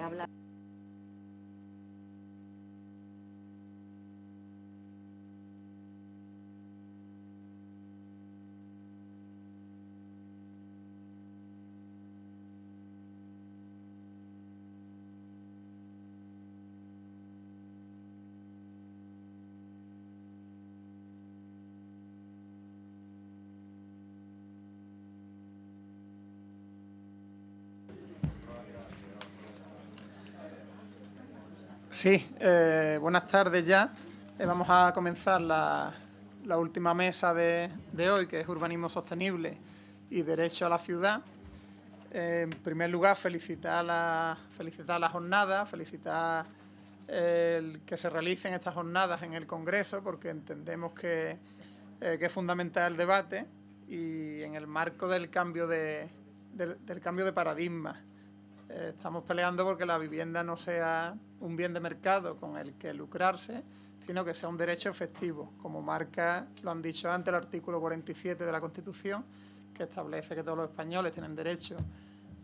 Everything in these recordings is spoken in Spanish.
habla Sí, eh, buenas tardes ya. Eh, vamos a comenzar la, última mesa de, hoy, que es Urbanismo Sostenible y Derecho a la Ciudad. Eh, en primer lugar, felicitar la, felicitar la jornada, felicitar el que se realicen estas jornadas en el Congreso, porque entendemos que, es fundamental el debate y en el marco del cambio de, del cambio de paradigma estamos peleando porque la vivienda no sea un bien de mercado con el que lucrarse, sino que sea un derecho efectivo, como marca, lo han dicho antes, el artículo 47 de la Constitución, que establece que todos los españoles tienen derecho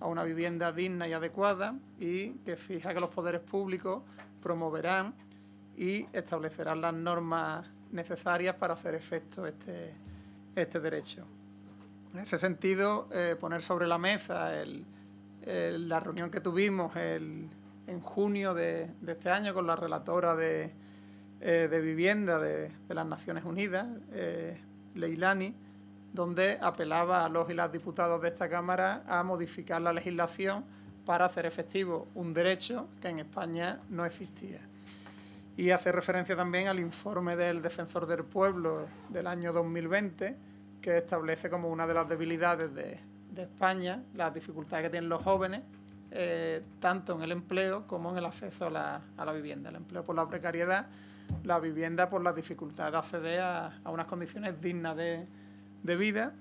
a una vivienda digna y adecuada y que fija que los poderes públicos promoverán y establecerán las normas necesarias para hacer efecto este, este derecho. En ese sentido, eh, poner sobre la mesa el, la reunión que tuvimos en junio de, este año con la relatora de, eh, vivienda de, las Naciones Unidas, eh, Leilani, donde apelaba a los y las diputados de esta Cámara a modificar la legislación para hacer efectivo un derecho que en España no existía. Y hace referencia también al informe del Defensor del Pueblo del año 2020, que establece como una de las debilidades de, de España, las dificultades que tienen los jóvenes, eh, tanto en el empleo como en el acceso a la, vivienda. El empleo por la precariedad, la vivienda por la dificultad de acceder a, unas condiciones dignas de, vida,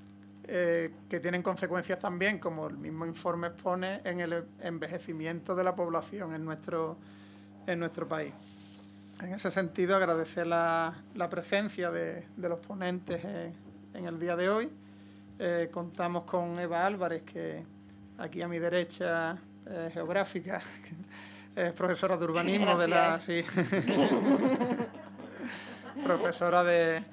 eh, que tienen consecuencias también, como el mismo informe expone, en el envejecimiento de la población en nuestro, en nuestro país. En ese sentido, agradecer la, presencia de, los ponentes en el día de hoy eh, contamos con Eva Álvarez, que aquí a mi derecha eh, geográfica, es profesora de urbanismo de la... profesora de,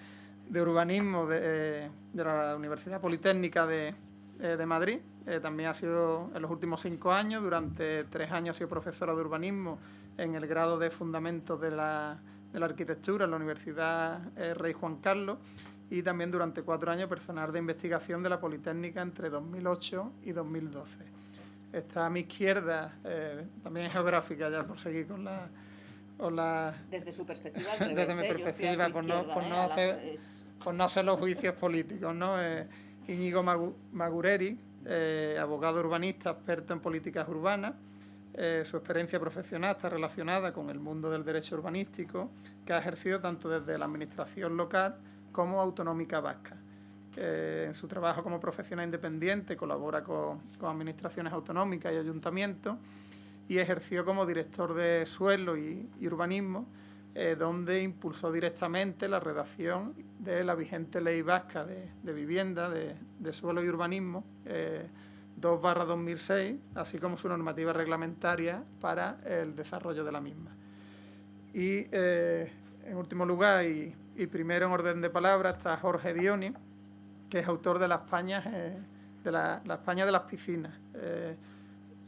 urbanismo de, la Universidad Politécnica de, eh, Madrid. también ha sido en los últimos cinco años, durante tres años ha sido profesora de urbanismo en el grado de Fundamentos de la, de la Arquitectura en la Universidad Rey Juan Carlos y también durante cuatro años personal de investigación de la Politécnica entre 2008 y 2012. Está a mi izquierda, eh, también geográfica ya por seguir con la... la desde su perspectiva, desde mi perspectiva, por, no, por, no hacer, por no hacer los juicios políticos. ¿no? Eh, Íñigo Magureri, eh, abogado urbanista, experto en políticas urbanas, su experiencia profesional está relacionada con el mundo del derecho urbanístico, que ha ejercido tanto desde la administración local como autonómica vasca. en su trabajo como profesional independiente colabora con, administraciones autonómicas y ayuntamientos y ejerció como director de suelo y, urbanismo, eh, donde impulsó directamente la redacción de la vigente ley vasca de, vivienda, de, suelo y urbanismo, 2-2006, eh, así como su normativa reglamentaria para el desarrollo de la misma. Y, eh, en último lugar, y y primero en orden de palabra está Jorge Dioni, que es autor de la España, eh, de la, España de las piscinas. Eh,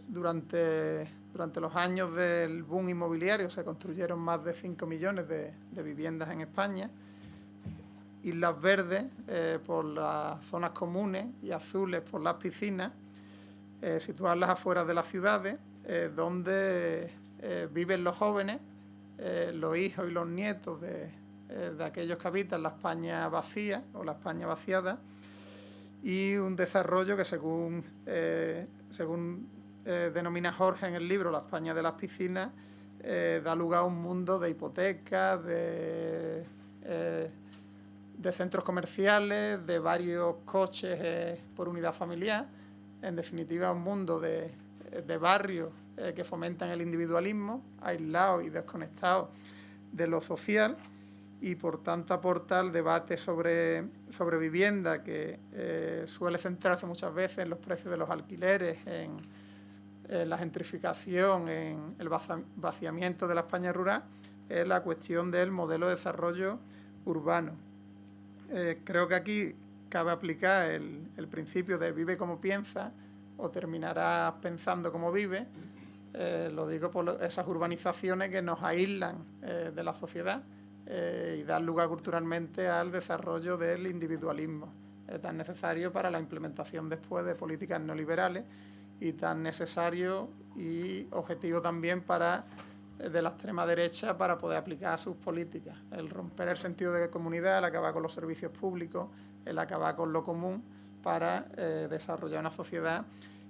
durante, durante los años del boom inmobiliario se construyeron más de 5 millones de, viviendas en España. Islas verdes eh, por las zonas comunes y azules por las piscinas, situadas las afueras de las ciudades, donde viven los jóvenes, los hijos y los nietos de, eh, de aquellos que habitan la España vacía o la España vaciada y un desarrollo que según, eh, según eh, denomina Jorge en el libro La España de las piscinas, da lugar a un mundo de hipotecas, de, de centros comerciales, de varios coches por unidad familiar, en definitiva un mundo de, de barrios que fomentan el individualismo, aislados y desconectados de lo social y por tanto aporta al debate sobre, sobre vivienda que eh, suele centrarse muchas veces en los precios de los alquileres, en, la gentrificación, en el vaciamiento de la España rural, es la cuestión del modelo de desarrollo urbano. Eh, creo que aquí cabe aplicar el, principio de vive como piensa o terminarás pensando como vive. Eh, lo digo por esas urbanizaciones que nos aíslan de la sociedad y dan lugar culturalmente al desarrollo del individualismo, tan necesario para la implementación después de políticas neoliberales y tan necesario y objetivo también para eh, de la extrema derecha para poder aplicar sus políticas. El romper el sentido de comunidad, el acabar con los servicios públicos, el acabar con lo común para eh, desarrollar una sociedad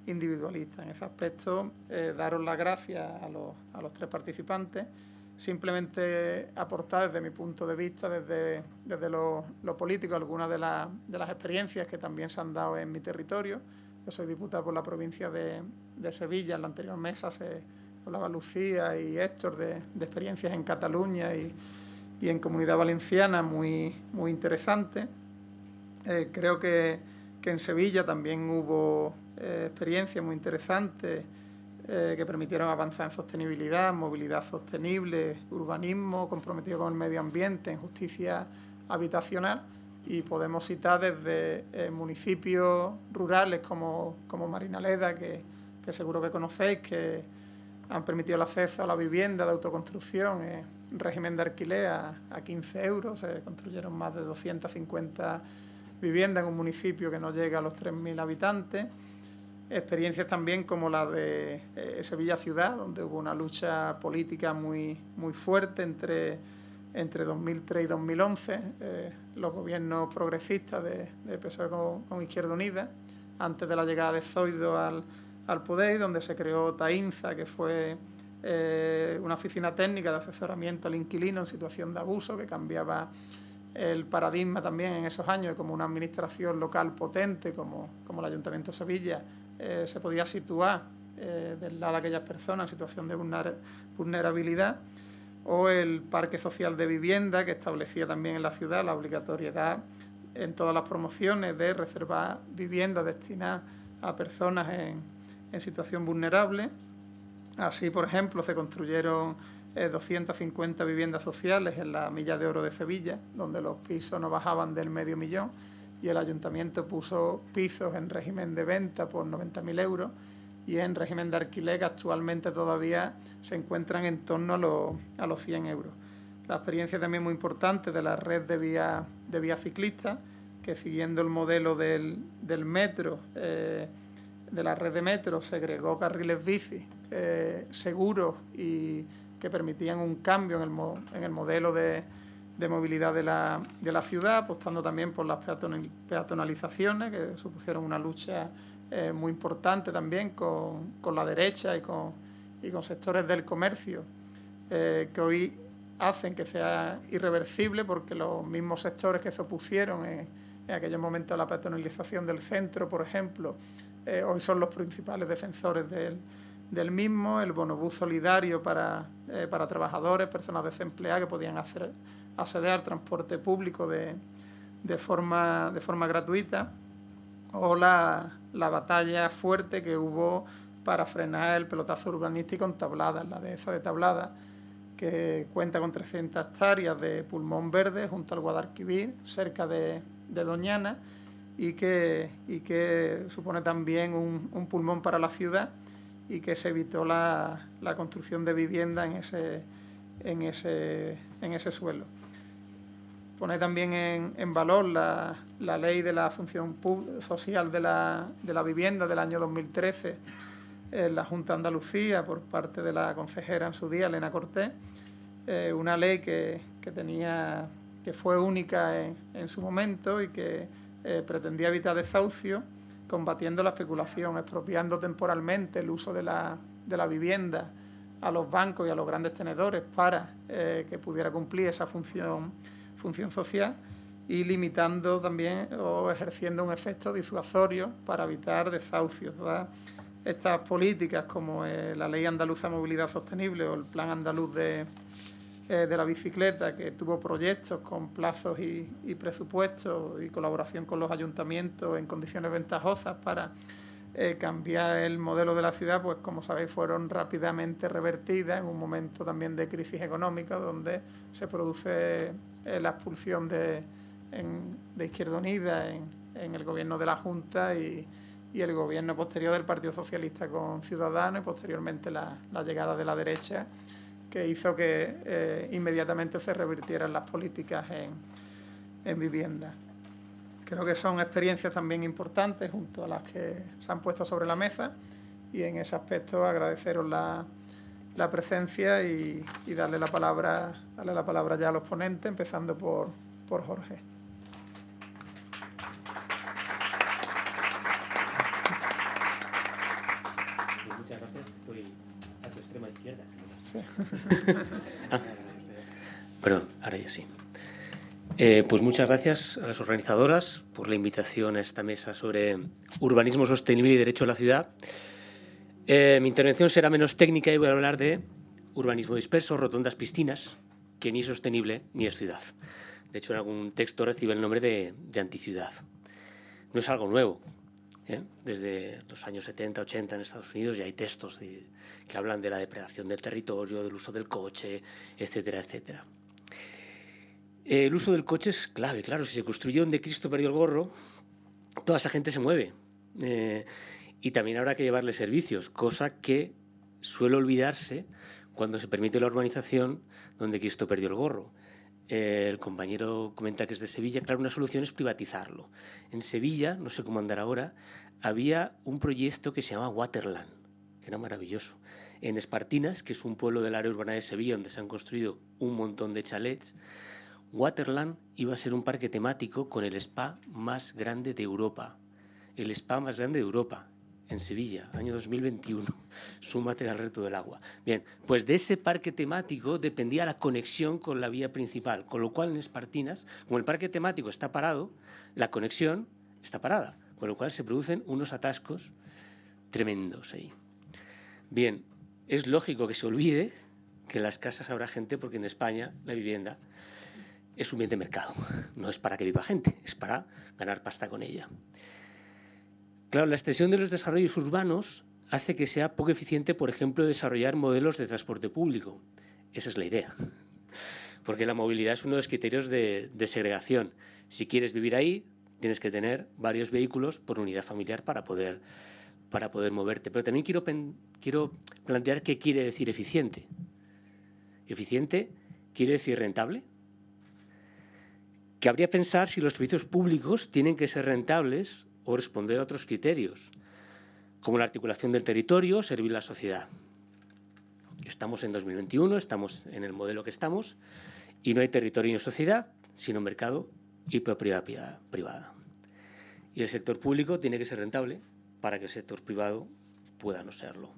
individualista. En ese aspecto, eh, daros las gracias a los, a los, tres participantes. Simplemente aportar desde mi punto de vista, desde, desde lo, lo político, algunas de, de las experiencias que también se han dado en mi territorio yo soy diputado por la provincia de, Sevilla. En la anterior mesa se hablaba Lucía y Héctor de, experiencias en Cataluña y, en Comunidad Valenciana muy, muy interesantes. Eh, creo que, en Sevilla también hubo eh, experiencias muy interesantes eh, que permitieron avanzar en sostenibilidad, movilidad sostenible, urbanismo comprometido con el medio ambiente, en justicia habitacional y podemos citar desde eh, municipios rurales como, como Marinaleda, que, que, seguro que conocéis, que han permitido el acceso a la vivienda de autoconstrucción en régimen de alquiler a, 15 euros. Se construyeron más de 250 viviendas en un municipio que no llega a los 3.000 habitantes. Experiencias también como la de eh, Sevilla Ciudad, donde hubo una lucha política muy, muy fuerte entre entre 2003 y 2011, eh, los gobiernos progresistas de, de PSOE con, Izquierda Unida, antes de la llegada de Zoido al, al poder, donde se creó TAINZA, que fue eh, una oficina técnica de asesoramiento al inquilino en situación de abuso, que cambiaba el paradigma también en esos años, como una administración local potente, como, como el Ayuntamiento de Sevilla, eh, se podía situar del lado de aquellas personas en situación de vulnerabilidad o el Parque Social de Vivienda, que establecía también en la ciudad la obligatoriedad en todas las promociones de reservar viviendas destinadas a personas en, situación vulnerable. Así, por ejemplo, se construyeron 250 eh, viviendas sociales en la Milla de Oro de Sevilla, donde los pisos no bajaban del medio millón y el ayuntamiento puso pisos en régimen de venta por 90.000 euros y en régimen de alquiler que actualmente todavía se encuentran en torno a los, a los 100 euros. La experiencia también muy importante de la red de vías de vía ciclistas, que siguiendo el modelo del, metro, eh, de la red de metro, segregó carriles bici eh, seguros y que permitían un cambio en el, en el modelo de, de movilidad de la, de la, ciudad, apostando también por las peatonalizaciones, que supusieron una lucha eh, muy importante también con, con, la derecha y con, y con sectores del comercio eh, que hoy hacen que sea irreversible porque los mismos sectores que se opusieron en, en aquellos momentos a la patronalización del centro, por ejemplo, eh, hoy son los principales defensores del, del mismo, el bonobús solidario para, para trabajadores, personas desempleadas que podían hacer, acceder al transporte público de, forma, gratuita, o la, la batalla fuerte que hubo para frenar el pelotazo urbanístico en Tablada, la dehesa de Tablada, que cuenta con 300 hectáreas de pulmón verde junto al Guadalquivir, cerca de, Doñana, y que, supone también un, pulmón para la ciudad y que se evitó la, construcción de vivienda en ese suelo. Pone también en, valor la, ley de la función social de la, vivienda del año 2013 en la Junta Andalucía por parte de la consejera en su día, Elena Cortés, eh, una ley que, tenía, que fue única en, su momento y que eh, pretendía evitar desahucio, combatiendo la especulación, expropiando temporalmente el uso de la, de la vivienda a los bancos y a los grandes tenedores para eh, que pudiera cumplir esa función función social y limitando también o ejerciendo un efecto disuasorio para evitar desahucios. estas políticas como eh, la Ley Andaluza de Movilidad Sostenible o el Plan Andaluz de, eh, de la Bicicleta, que tuvo proyectos con plazos y, presupuestos y colaboración con los ayuntamientos en condiciones ventajosas para eh, cambiar el modelo de la ciudad, pues como sabéis, fueron rápidamente revertidas en un momento también de crisis económica, donde se produce eh, la expulsión de, de Izquierda Unida en, el gobierno de la Junta y, el gobierno posterior del Partido Socialista con Ciudadanos y posteriormente la, llegada de la derecha, que hizo que eh, inmediatamente se revirtieran las políticas en, en vivienda. Creo que son experiencias también importantes junto a las que se han puesto sobre la mesa y en ese aspecto agradeceros la, presencia y, darle la palabra darle la palabra ya a los ponentes, empezando por, por Jorge. Pues muchas gracias, estoy a tu extrema izquierda. perdón, ahora ya sí. Eh, pues muchas gracias a las organizadoras por la invitación a esta mesa sobre urbanismo sostenible y derecho a la ciudad. Eh, mi intervención será menos técnica y voy a hablar de urbanismo disperso, rotondas, piscinas, que ni es sostenible ni es ciudad. De hecho, en algún texto recibe el nombre de, anticiudad. No es algo nuevo. ¿eh? Desde los años 70, 80 en Estados Unidos ya hay textos que hablan de la depredación del territorio, del uso del coche, etcétera, etcétera. El uso del coche es clave, claro, si se construye donde Cristo perdió el gorro, toda esa gente se mueve. Eh, y también habrá que llevarle servicios, cosa que suele olvidarse cuando se permite la urbanización donde Cristo perdió el gorro. El compañero comenta que es de Sevilla, claro, una solución es privatizarlo. En Sevilla, no sé cómo andar ahora, había un proyecto que se llama Waterland, que era maravilloso. En Espartinas, que es un pueblo del área urbana de Sevilla donde se han construido un montón de chalets, Waterland iba a ser un parque temático con el spa más grande de Europa. El spa más grande de Europa, en Sevilla, año 2021. Súmate al reto del agua. Bien, pues de ese parque temático dependía la conexión con la vía principal, con lo cual en Espartinas, como el parque temático está parado, la conexión está parada, con lo cual se producen unos atascos tremendos ahí. Bien, es lógico que se olvide que en las casas habrá gente porque en España la vivienda es un bien de mercado, no es para que viva gente, es para ganar pasta con ella. Claro, la extensión de los desarrollos urbanos hace que sea poco eficiente, por ejemplo, desarrollar modelos de transporte público. Esa es la idea. Porque la movilidad es uno de los criterios de, segregación. Si quieres vivir ahí, tienes que tener varios vehículos por unidad familiar para poder, para poder moverte. Pero también quiero, quiero plantear qué quiere decir eficiente. Eficiente quiere decir rentable, que habría pensar si los servicios públicos tienen que ser rentables o responder a otros criterios, como la articulación del territorio, servir la sociedad. Estamos en 2021, estamos en el modelo que estamos, y no hay territorio ni sociedad, sino mercado y propiedad privada. Y el sector público tiene que ser rentable para que el sector privado pueda no serlo.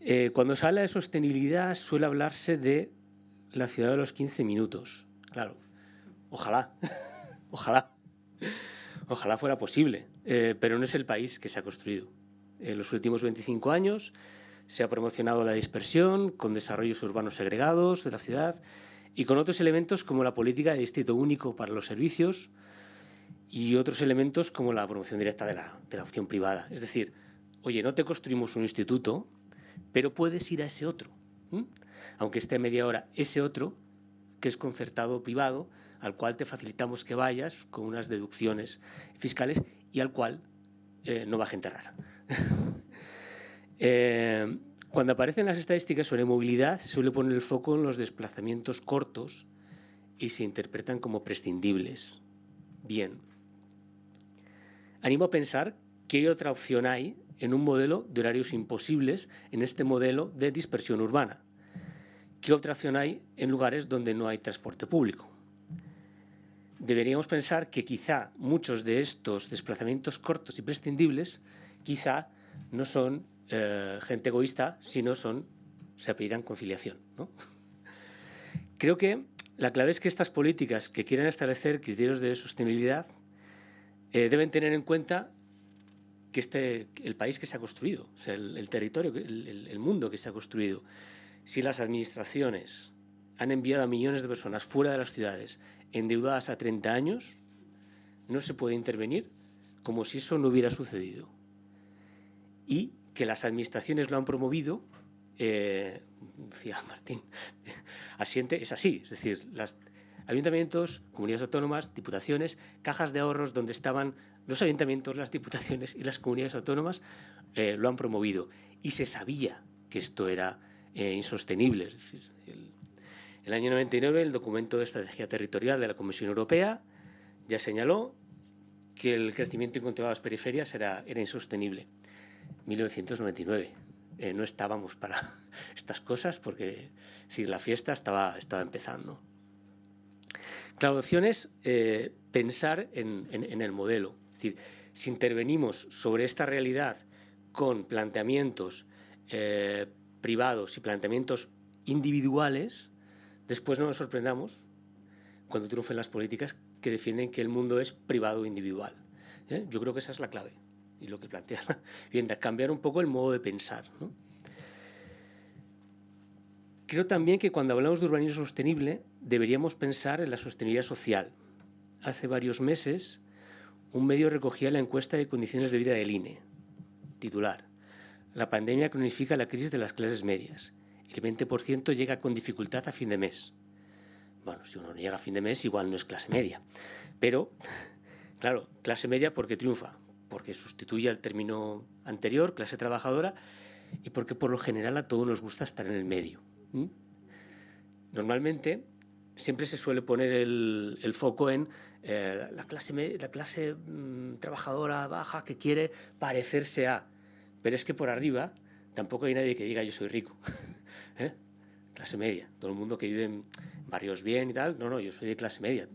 Eh, cuando se habla de sostenibilidad suele hablarse de la ciudad de los 15 minutos. Claro, Ojalá, ojalá, ojalá fuera posible, eh, pero no es el país que se ha construido. En los últimos 25 años se ha promocionado la dispersión con desarrollos urbanos segregados de la ciudad y con otros elementos como la política de distrito único para los servicios y otros elementos como la promoción directa de la, opción privada. Es decir, oye, no te construimos un instituto, pero puedes ir a ese otro. Aunque esté media hora, ese otro, que es concertado privado, al cual te facilitamos que vayas con unas deducciones fiscales y al cual eh, no va gente rara. Eh, cuando aparecen las estadísticas sobre movilidad, se suele poner el foco en los desplazamientos cortos y se interpretan como prescindibles. Bien. Animo a pensar qué otra opción hay en un modelo de horarios imposibles en este modelo de dispersión urbana. ¿Qué otra opción hay en lugares donde no hay transporte público? Deberíamos pensar que quizá muchos de estos desplazamientos cortos y prescindibles quizá no son eh, gente egoísta, sino son, se apellidan conciliación. Creo que la clave es que estas políticas que quieren establecer criterios de sostenibilidad eh, deben tener en cuenta que este, el país que se ha construido, o sea, el, territorio, el mundo que se ha construido, si las administraciones han enviado a millones de personas fuera de las ciudades endeudadas a 30 años, no se puede intervenir como si eso no hubiera sucedido. Y que las administraciones lo han promovido, eh, decía Martín, asiente, es así, es decir, las ayuntamientos, comunidades autónomas, diputaciones, cajas de ahorros donde estaban los ayuntamientos, las diputaciones y las comunidades autónomas, eh, lo han promovido. Y se sabía que esto era eh, insostenible. Es decir, el año 99 el documento de estrategia territorial de la Comisión Europea ya señaló que el crecimiento incontrolado de las periferias era, insostenible. 1999. Eh, no estábamos para estas cosas porque la fiesta estaba, estaba empezando. Claro, la opción es eh, pensar en, en, el modelo. Es decir, si intervenimos sobre esta realidad con planteamientos eh, privados y planteamientos individuales, después no nos sorprendamos cuando triunfen las políticas que defienden que el mundo es privado e individual. ¿eh? Yo creo que esa es la clave y lo que plantea la vivienda, cambiar un poco el modo de pensar. Creo también que cuando hablamos de urbanismo sostenible deberíamos pensar en la sostenibilidad social. Hace varios meses un medio recogía la encuesta de condiciones de vida del INE, titular. La pandemia cronifica la crisis de las clases medias. El 20% llega con dificultad a fin de mes. Bueno, si uno no llega a fin de mes, igual no es clase media. Pero, claro, clase media porque triunfa, porque sustituye al término anterior, clase trabajadora, y porque por lo general a todos nos gusta estar en el medio. Normalmente siempre se suele poner el, foco en eh, la clase, la clase mm, trabajadora baja que quiere parecerse a, pero es que por arriba tampoco hay nadie que diga yo soy rico. ¿eh? Clase media, todo el mundo que vive en barrios bien y tal, no, no, yo soy de clase media.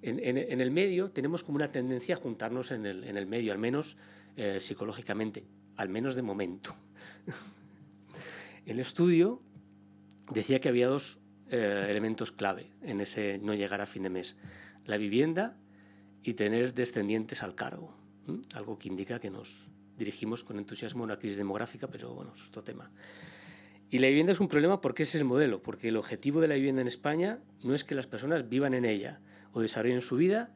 En, el medio tenemos como una tendencia a juntarnos en el, medio, al menos eh, psicológicamente, al menos de momento. el estudio decía que había dos eh, elementos clave en ese no llegar a fin de mes. La vivienda y tener descendientes al cargo. Algo que indica que nos dirigimos con entusiasmo a una crisis demográfica, pero bueno, es otro tema. Y la vivienda es un problema porque ese es el modelo, porque el objetivo de la vivienda en España no es que las personas vivan en ella o desarrollen su vida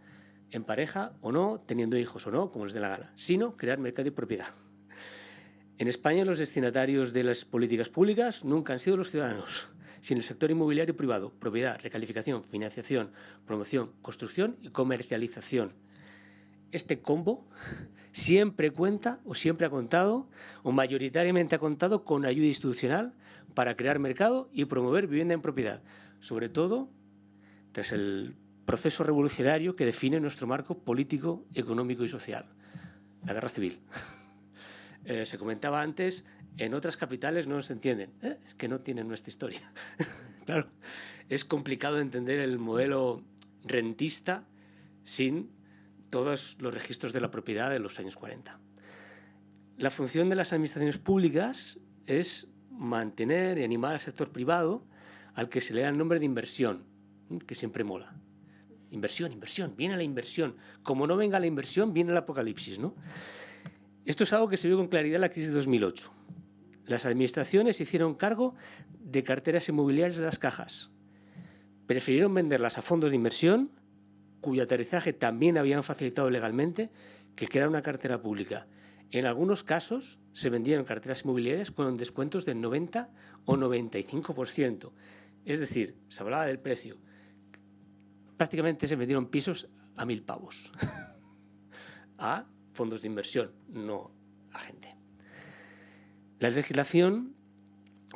en pareja o no, teniendo hijos o no, como les dé la gana, sino crear mercado y propiedad. En España los destinatarios de las políticas públicas nunca han sido los ciudadanos, sino el sector inmobiliario privado, propiedad, recalificación, financiación, promoción, construcción y comercialización. Este combo siempre cuenta o siempre ha contado o mayoritariamente ha contado con ayuda institucional para crear mercado y promover vivienda en propiedad, sobre todo tras el proceso revolucionario que define nuestro marco político, económico y social, la guerra civil. Eh, se comentaba antes, en otras capitales no se entienden, ¿eh? es que no tienen nuestra historia. claro, es complicado entender el modelo rentista sin todos los registros de la propiedad de los años 40. La función de las administraciones públicas es mantener y animar al sector privado al que se le da el nombre de inversión, que siempre mola. Inversión, inversión, viene la inversión. Como no venga la inversión, viene el apocalipsis. ¿no? Esto es algo que se vio con claridad en la crisis de 2008. Las administraciones hicieron cargo de carteras inmobiliarias de las cajas. Prefirieron venderlas a fondos de inversión cuyo aterrizaje también habían facilitado legalmente, que crear una cartera pública. En algunos casos se vendieron carteras inmobiliarias con descuentos del 90 o 95%. Es decir, se hablaba del precio. Prácticamente se vendieron pisos a mil pavos. a fondos de inversión, no a gente. La legislación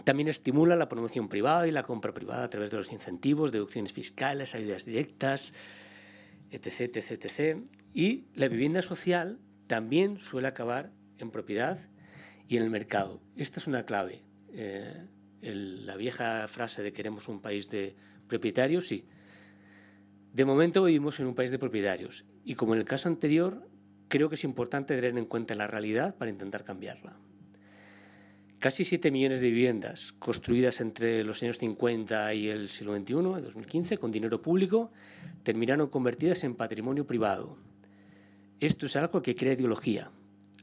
también estimula la promoción privada y la compra privada a través de los incentivos, deducciones fiscales, ayudas directas, etc, etc, etc. Y la vivienda social también suele acabar en propiedad y en el mercado. Esta es una clave. Eh, la vieja frase de queremos un país de propietarios, sí. De momento vivimos en un país de propietarios y como en el caso anterior, creo que es importante tener en cuenta la realidad para intentar cambiarla. Casi 7 millones de viviendas construidas entre los años 50 y el siglo XXI, 2015, con dinero público, terminaron convertidas en patrimonio privado. Esto es algo que crea ideología,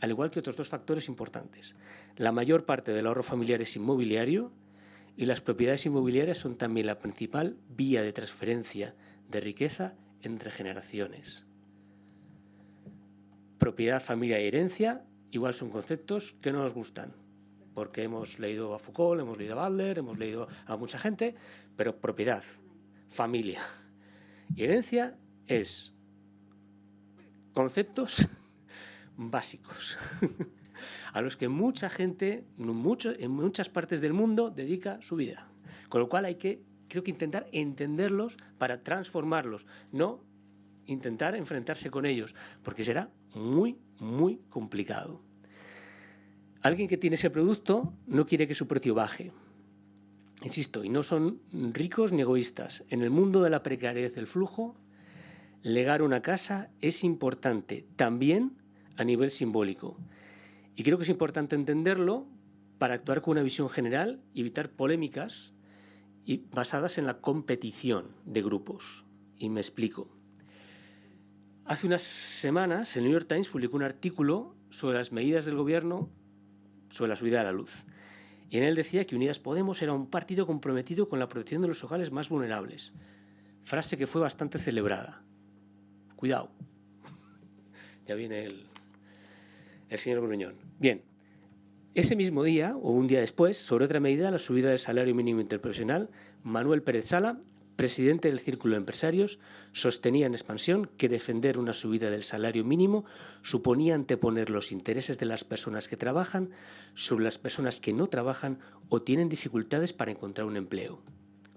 al igual que otros dos factores importantes. La mayor parte del ahorro familiar es inmobiliario y las propiedades inmobiliarias son también la principal vía de transferencia de riqueza entre generaciones. propiedad, familia y herencia, igual son conceptos que no nos gustan, porque hemos leído a Foucault, hemos leído a Butler, hemos leído a mucha gente, pero propiedad, familia y herencia es conceptos básicos a los que mucha gente mucho, en muchas partes del mundo dedica su vida. Con lo cual hay que, creo que intentar entenderlos para transformarlos, no intentar enfrentarse con ellos, porque será muy, muy complicado. Alguien que tiene ese producto no quiere que su precio baje. Insisto, y no son ricos ni egoístas. En el mundo de la precariedad del flujo, legar una casa es importante, también a nivel simbólico. Y creo que es importante entenderlo para actuar con una visión general y evitar polémicas y basadas en la competición de grupos. Y me explico. Hace unas semanas el New York Times publicó un artículo sobre las medidas del gobierno sobre la subida de la luz. Y en él decía que Unidas Podemos era un partido comprometido con la protección de los hogares más vulnerables. Frase que fue bastante celebrada. Cuidado. ya viene el, el señor Gruñón. Bien, ese mismo día, o un día después, sobre otra medida, la subida del salario mínimo interprofesional, Manuel Pérez Sala presidente del Círculo de Empresarios, sostenía en expansión que defender una subida del salario mínimo suponía anteponer los intereses de las personas que trabajan sobre las personas que no trabajan o tienen dificultades para encontrar un empleo,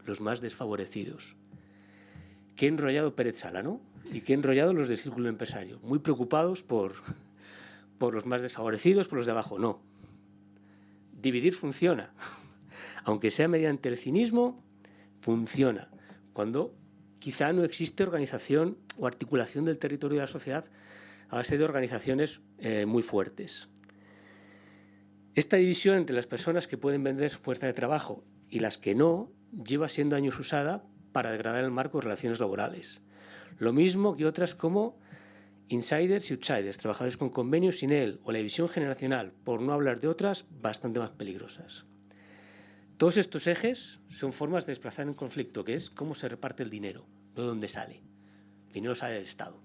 los más desfavorecidos. Qué enrollado Pérez Sala, ¿no? Y qué enrollado los del Círculo de Empresarios, muy preocupados por, por los más desfavorecidos, por los de abajo. No. Dividir funciona. Aunque sea mediante el cinismo, funciona cuando quizá no existe organización o articulación del territorio de la sociedad a base de organizaciones eh, muy fuertes. Esta división entre las personas que pueden vender fuerza de trabajo y las que no lleva siendo años usada para degradar el marco de relaciones laborales. Lo mismo que otras como insiders y outsiders, trabajadores con convenios sin él, o la división generacional, por no hablar de otras bastante más peligrosas. Todos estos ejes son formas de desplazar un conflicto, que es cómo se reparte el dinero, no de dónde sale. El dinero sale del Estado,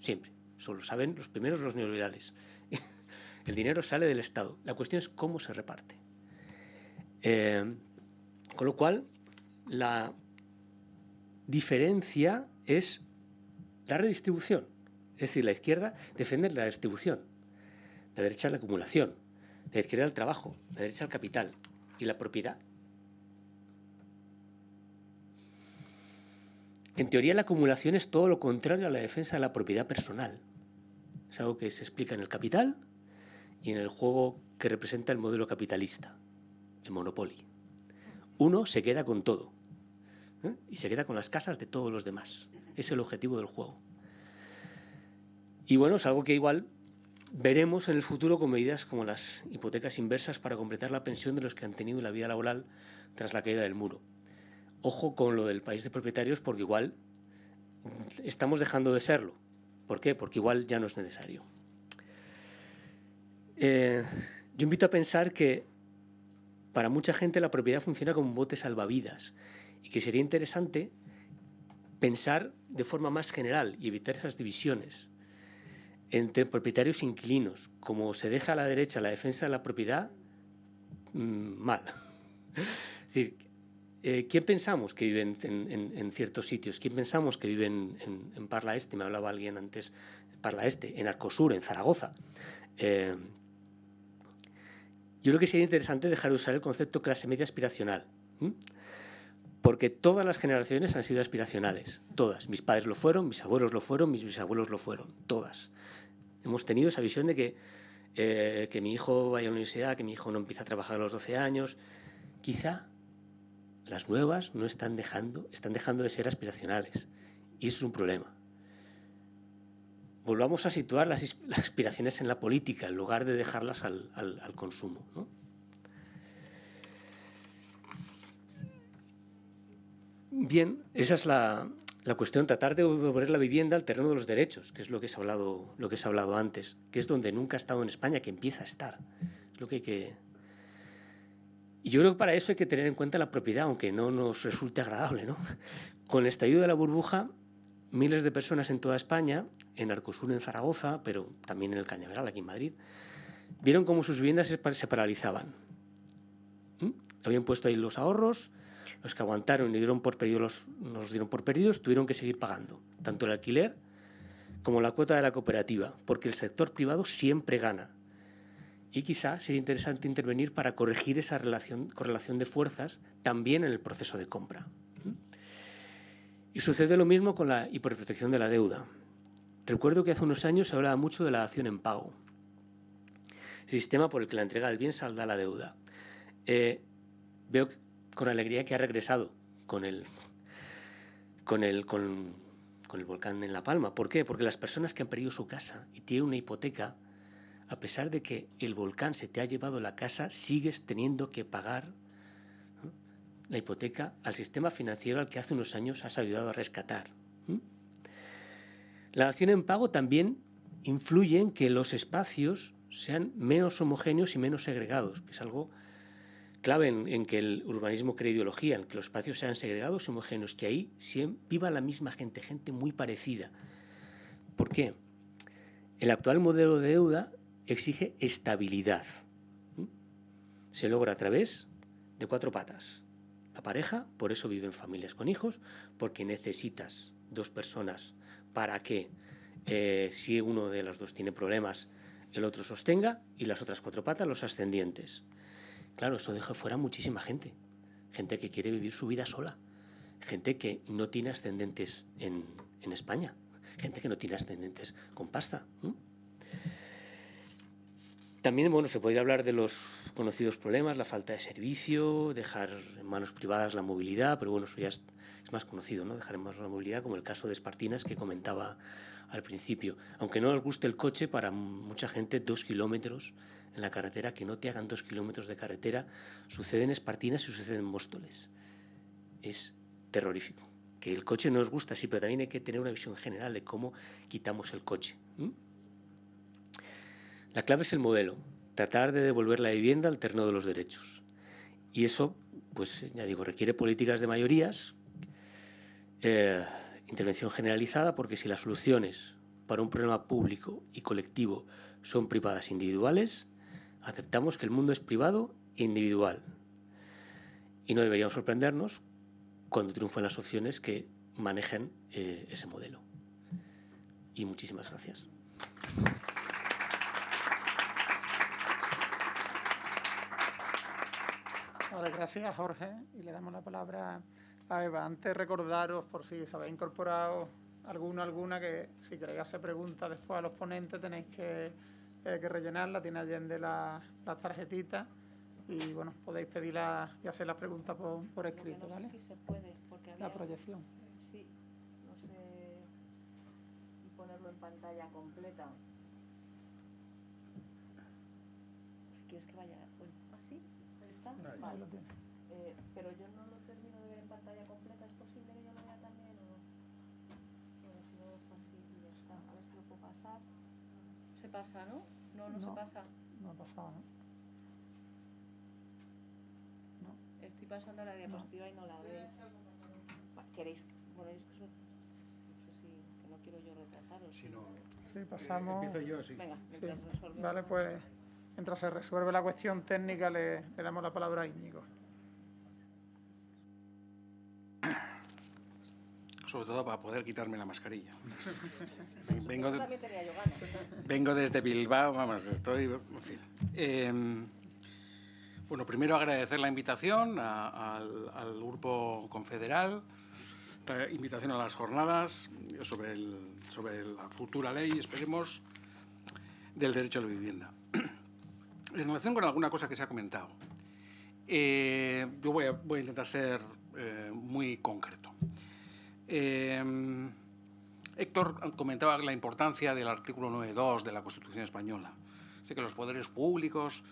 siempre. Solo saben los primeros los neoliberales. el dinero sale del Estado. La cuestión es cómo se reparte. Eh, con lo cual, la diferencia es la redistribución. Es decir, la izquierda defiende la distribución, la derecha la acumulación, la izquierda el trabajo, la derecha el capital, y la propiedad. En teoría la acumulación es todo lo contrario a la defensa de la propiedad personal. Es algo que se explica en el capital y en el juego que representa el modelo capitalista, el monopoly. Uno se queda con todo ¿eh? y se queda con las casas de todos los demás. Es el objetivo del juego. Y bueno, es algo que igual Veremos en el futuro con medidas como las hipotecas inversas para completar la pensión de los que han tenido la vida laboral tras la caída del muro. Ojo con lo del país de propietarios porque igual estamos dejando de serlo. ¿Por qué? Porque igual ya no es necesario. Eh, yo invito a pensar que para mucha gente la propiedad funciona como un bote salvavidas y que sería interesante pensar de forma más general y evitar esas divisiones entre propietarios e inquilinos. Como se deja a la derecha la defensa de la propiedad, mm, mal. Es decir, eh, ¿quién pensamos que vive en, ciertos sitios? ¿Quién pensamos que vive en, Parla Este? Me hablaba alguien antes, Parla Este, en Arcosur, en Zaragoza. Eh, yo creo que sería interesante dejar de usar el concepto clase media aspiracional. Porque todas las generaciones han sido aspiracionales, todas. Mis padres lo fueron, mis abuelos lo fueron, mis bisabuelos lo fueron, todas hemos tenido esa visión de que, eh, que mi hijo vaya a la universidad, que mi hijo no empieza a trabajar a los 12 años. Quizá las nuevas no están dejando, están dejando de ser aspiracionales. Y eso es un problema. Volvamos a situar las, aspiraciones en la política en lugar de dejarlas al, al consumo. Bien, esa es la, la cuestión, tratar de devolver la vivienda al terreno de los derechos, que es lo que se ha hablado, lo que se ha hablado antes, que es donde nunca ha estado en España, que empieza a estar. Es lo que hay que... Y yo creo que para eso hay que tener en cuenta la propiedad, aunque no nos resulte agradable. ¿no? Con el estallido de la burbuja, miles de personas en toda España, en Arcosur, en Zaragoza, pero también en el Cañaveral, aquí en Madrid, vieron cómo sus viviendas se paralizaban. ¿Mm? Habían puesto ahí los ahorros, los que aguantaron y dieron por perdidos nos dieron por perdidos, tuvieron que seguir pagando, tanto el alquiler como la cuota de la cooperativa, porque el sector privado siempre gana. Y quizá sería interesante intervenir para corregir esa relación, correlación de fuerzas también en el proceso de compra. Y sucede lo mismo con la hiperprotección de la deuda. Recuerdo que hace unos años se hablaba mucho de la acción en pago, sistema por el que la entrega del bien salda la deuda. Eh, veo con alegría que ha regresado con el, con, el, con, el volcán en La Palma. ¿Por qué? Porque las personas que han perdido su casa y tienen una hipoteca, a pesar de que el volcán se te ha llevado la casa, sigues teniendo que pagar la hipoteca al sistema financiero al que hace unos años has ayudado a rescatar. La acción en pago también influye en que los espacios sean menos homogéneos y menos segregados, que es algo clave en, que el urbanismo cree ideología, en que los espacios sean segregados homogéneos, que ahí viva la misma gente, gente muy parecida. ¿Por qué? El actual modelo de deuda exige estabilidad. Se logra a través de cuatro patas. La pareja, por eso viven familias con hijos, porque necesitas dos personas para que eh, si uno de los dos tiene problemas, el otro sostenga y las otras cuatro patas los ascendientes. Claro, eso deja fuera muchísima gente. Gente que quiere vivir su vida sola. Gente que no tiene ascendentes en, España. Gente que no tiene ascendentes con pasta. También bueno, se podría hablar de los conocidos problemas, la falta de servicio, dejar en manos privadas la movilidad, pero bueno, eso ya es, más conocido, ¿no? dejar en manos la movilidad, como el caso de Espartinas que comentaba al principio. Aunque no os guste el coche, para mucha gente dos kilómetros en la carretera, que no te hagan dos kilómetros de carretera, sucede en Espartinas y sucede en Móstoles. Es terrorífico. Que el coche no os gusta, sí, pero también hay que tener una visión general de cómo quitamos el coche. La clave es el modelo, tratar de devolver la vivienda al terreno de los derechos. Y eso, pues ya digo, requiere políticas de mayorías, eh, intervención generalizada, porque si las soluciones para un problema público y colectivo son privadas individuales, aceptamos que el mundo es privado e individual. Y no deberíamos sorprendernos cuando triunfan las opciones que manejen eh, ese modelo. Y muchísimas gracias. Gracias Jorge y le damos la palabra a Eva. Antes recordaros, por si se habéis incorporado alguno alguna, que si queréis hacer preguntas después a los ponentes tenéis que, eh, que rellenarla, tiene allende las la tarjetitas y bueno, podéis pedirla y hacer las preguntas por, por escrito, no Sé si se puede, porque La proyección. Sí, no sé... Y ponerlo en pantalla completa. Si quieres que vaya... Eh, pero yo no lo termino de ver en pantalla completa. ¿Es posible que yo lo vea también o no? Bueno, si no lo dejo así y ya está. A ver si lo puedo pasar. Se pasa, ¿no? No, no, se pasa. No ha pasado, ¿no? No. Estoy pasando la diapositiva y no la veo. ¿Queréis? Bueno, es que eso... No sé si... que no quiero yo retrasaros. Si no... Sí, pasamos... empiezo yo, sí. Venga, sí. Vale, pues... Mientras se resuelve la cuestión técnica, le, le damos la palabra a Íñigo. Sobre todo para poder quitarme la mascarilla. vengo, de, vengo desde Bilbao, vamos, estoy... En fin. Eh, bueno, primero agradecer la invitación a, al, al, Grupo Confederal, la invitación a las jornadas sobre, el, sobre la futura ley, esperemos, del derecho a la vivienda. En relación con alguna cosa que se ha comentado, eh, yo voy a, voy a, intentar ser eh, muy concreto. Eh, Héctor comentaba la importancia del artículo 9.2 de la Constitución española. Dice que los poderes públicos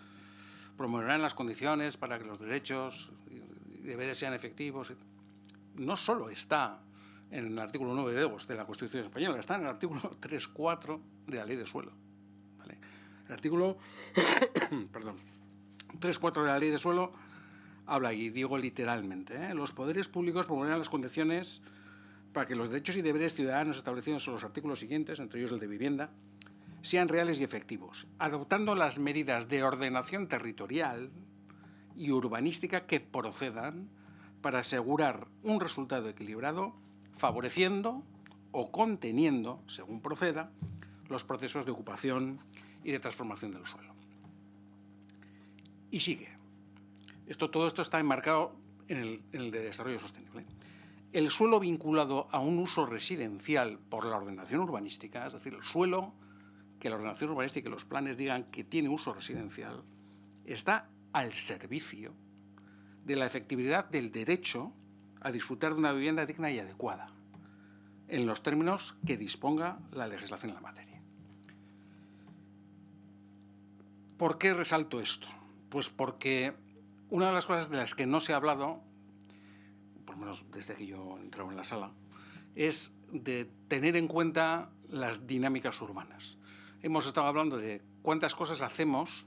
promoverán las condiciones para que los derechos y deberes sean efectivos. No solo está en el artículo 9.2 de la Constitución española, está en el artículo 3.4 de la Ley de Suelo. El artículo perdón, 3.4 de la Ley de Suelo habla, y digo literalmente, ¿eh? los poderes públicos promoverán las condiciones para que los derechos y deberes ciudadanos establecidos en los artículos siguientes, entre ellos el de vivienda, sean reales y efectivos, adoptando las medidas de ordenación territorial y urbanística que procedan para asegurar un resultado equilibrado, favoreciendo o conteniendo, según proceda, los procesos de ocupación y de transformación del suelo. Y sigue. Esto, todo esto está enmarcado en el, en el de desarrollo sostenible. El suelo vinculado a un uso residencial por la ordenación urbanística, es decir, el suelo que la ordenación urbanística y los planes digan que tiene uso residencial, está al servicio de la efectividad del derecho a disfrutar de una vivienda digna y adecuada, en los términos que disponga la legislación en la materia. ¿Por qué resalto esto? Pues porque una de las cosas de las que no se ha hablado, por lo menos desde que yo entraba en la sala, es de tener en cuenta las dinámicas urbanas. Hemos estado hablando de cuántas cosas hacemos,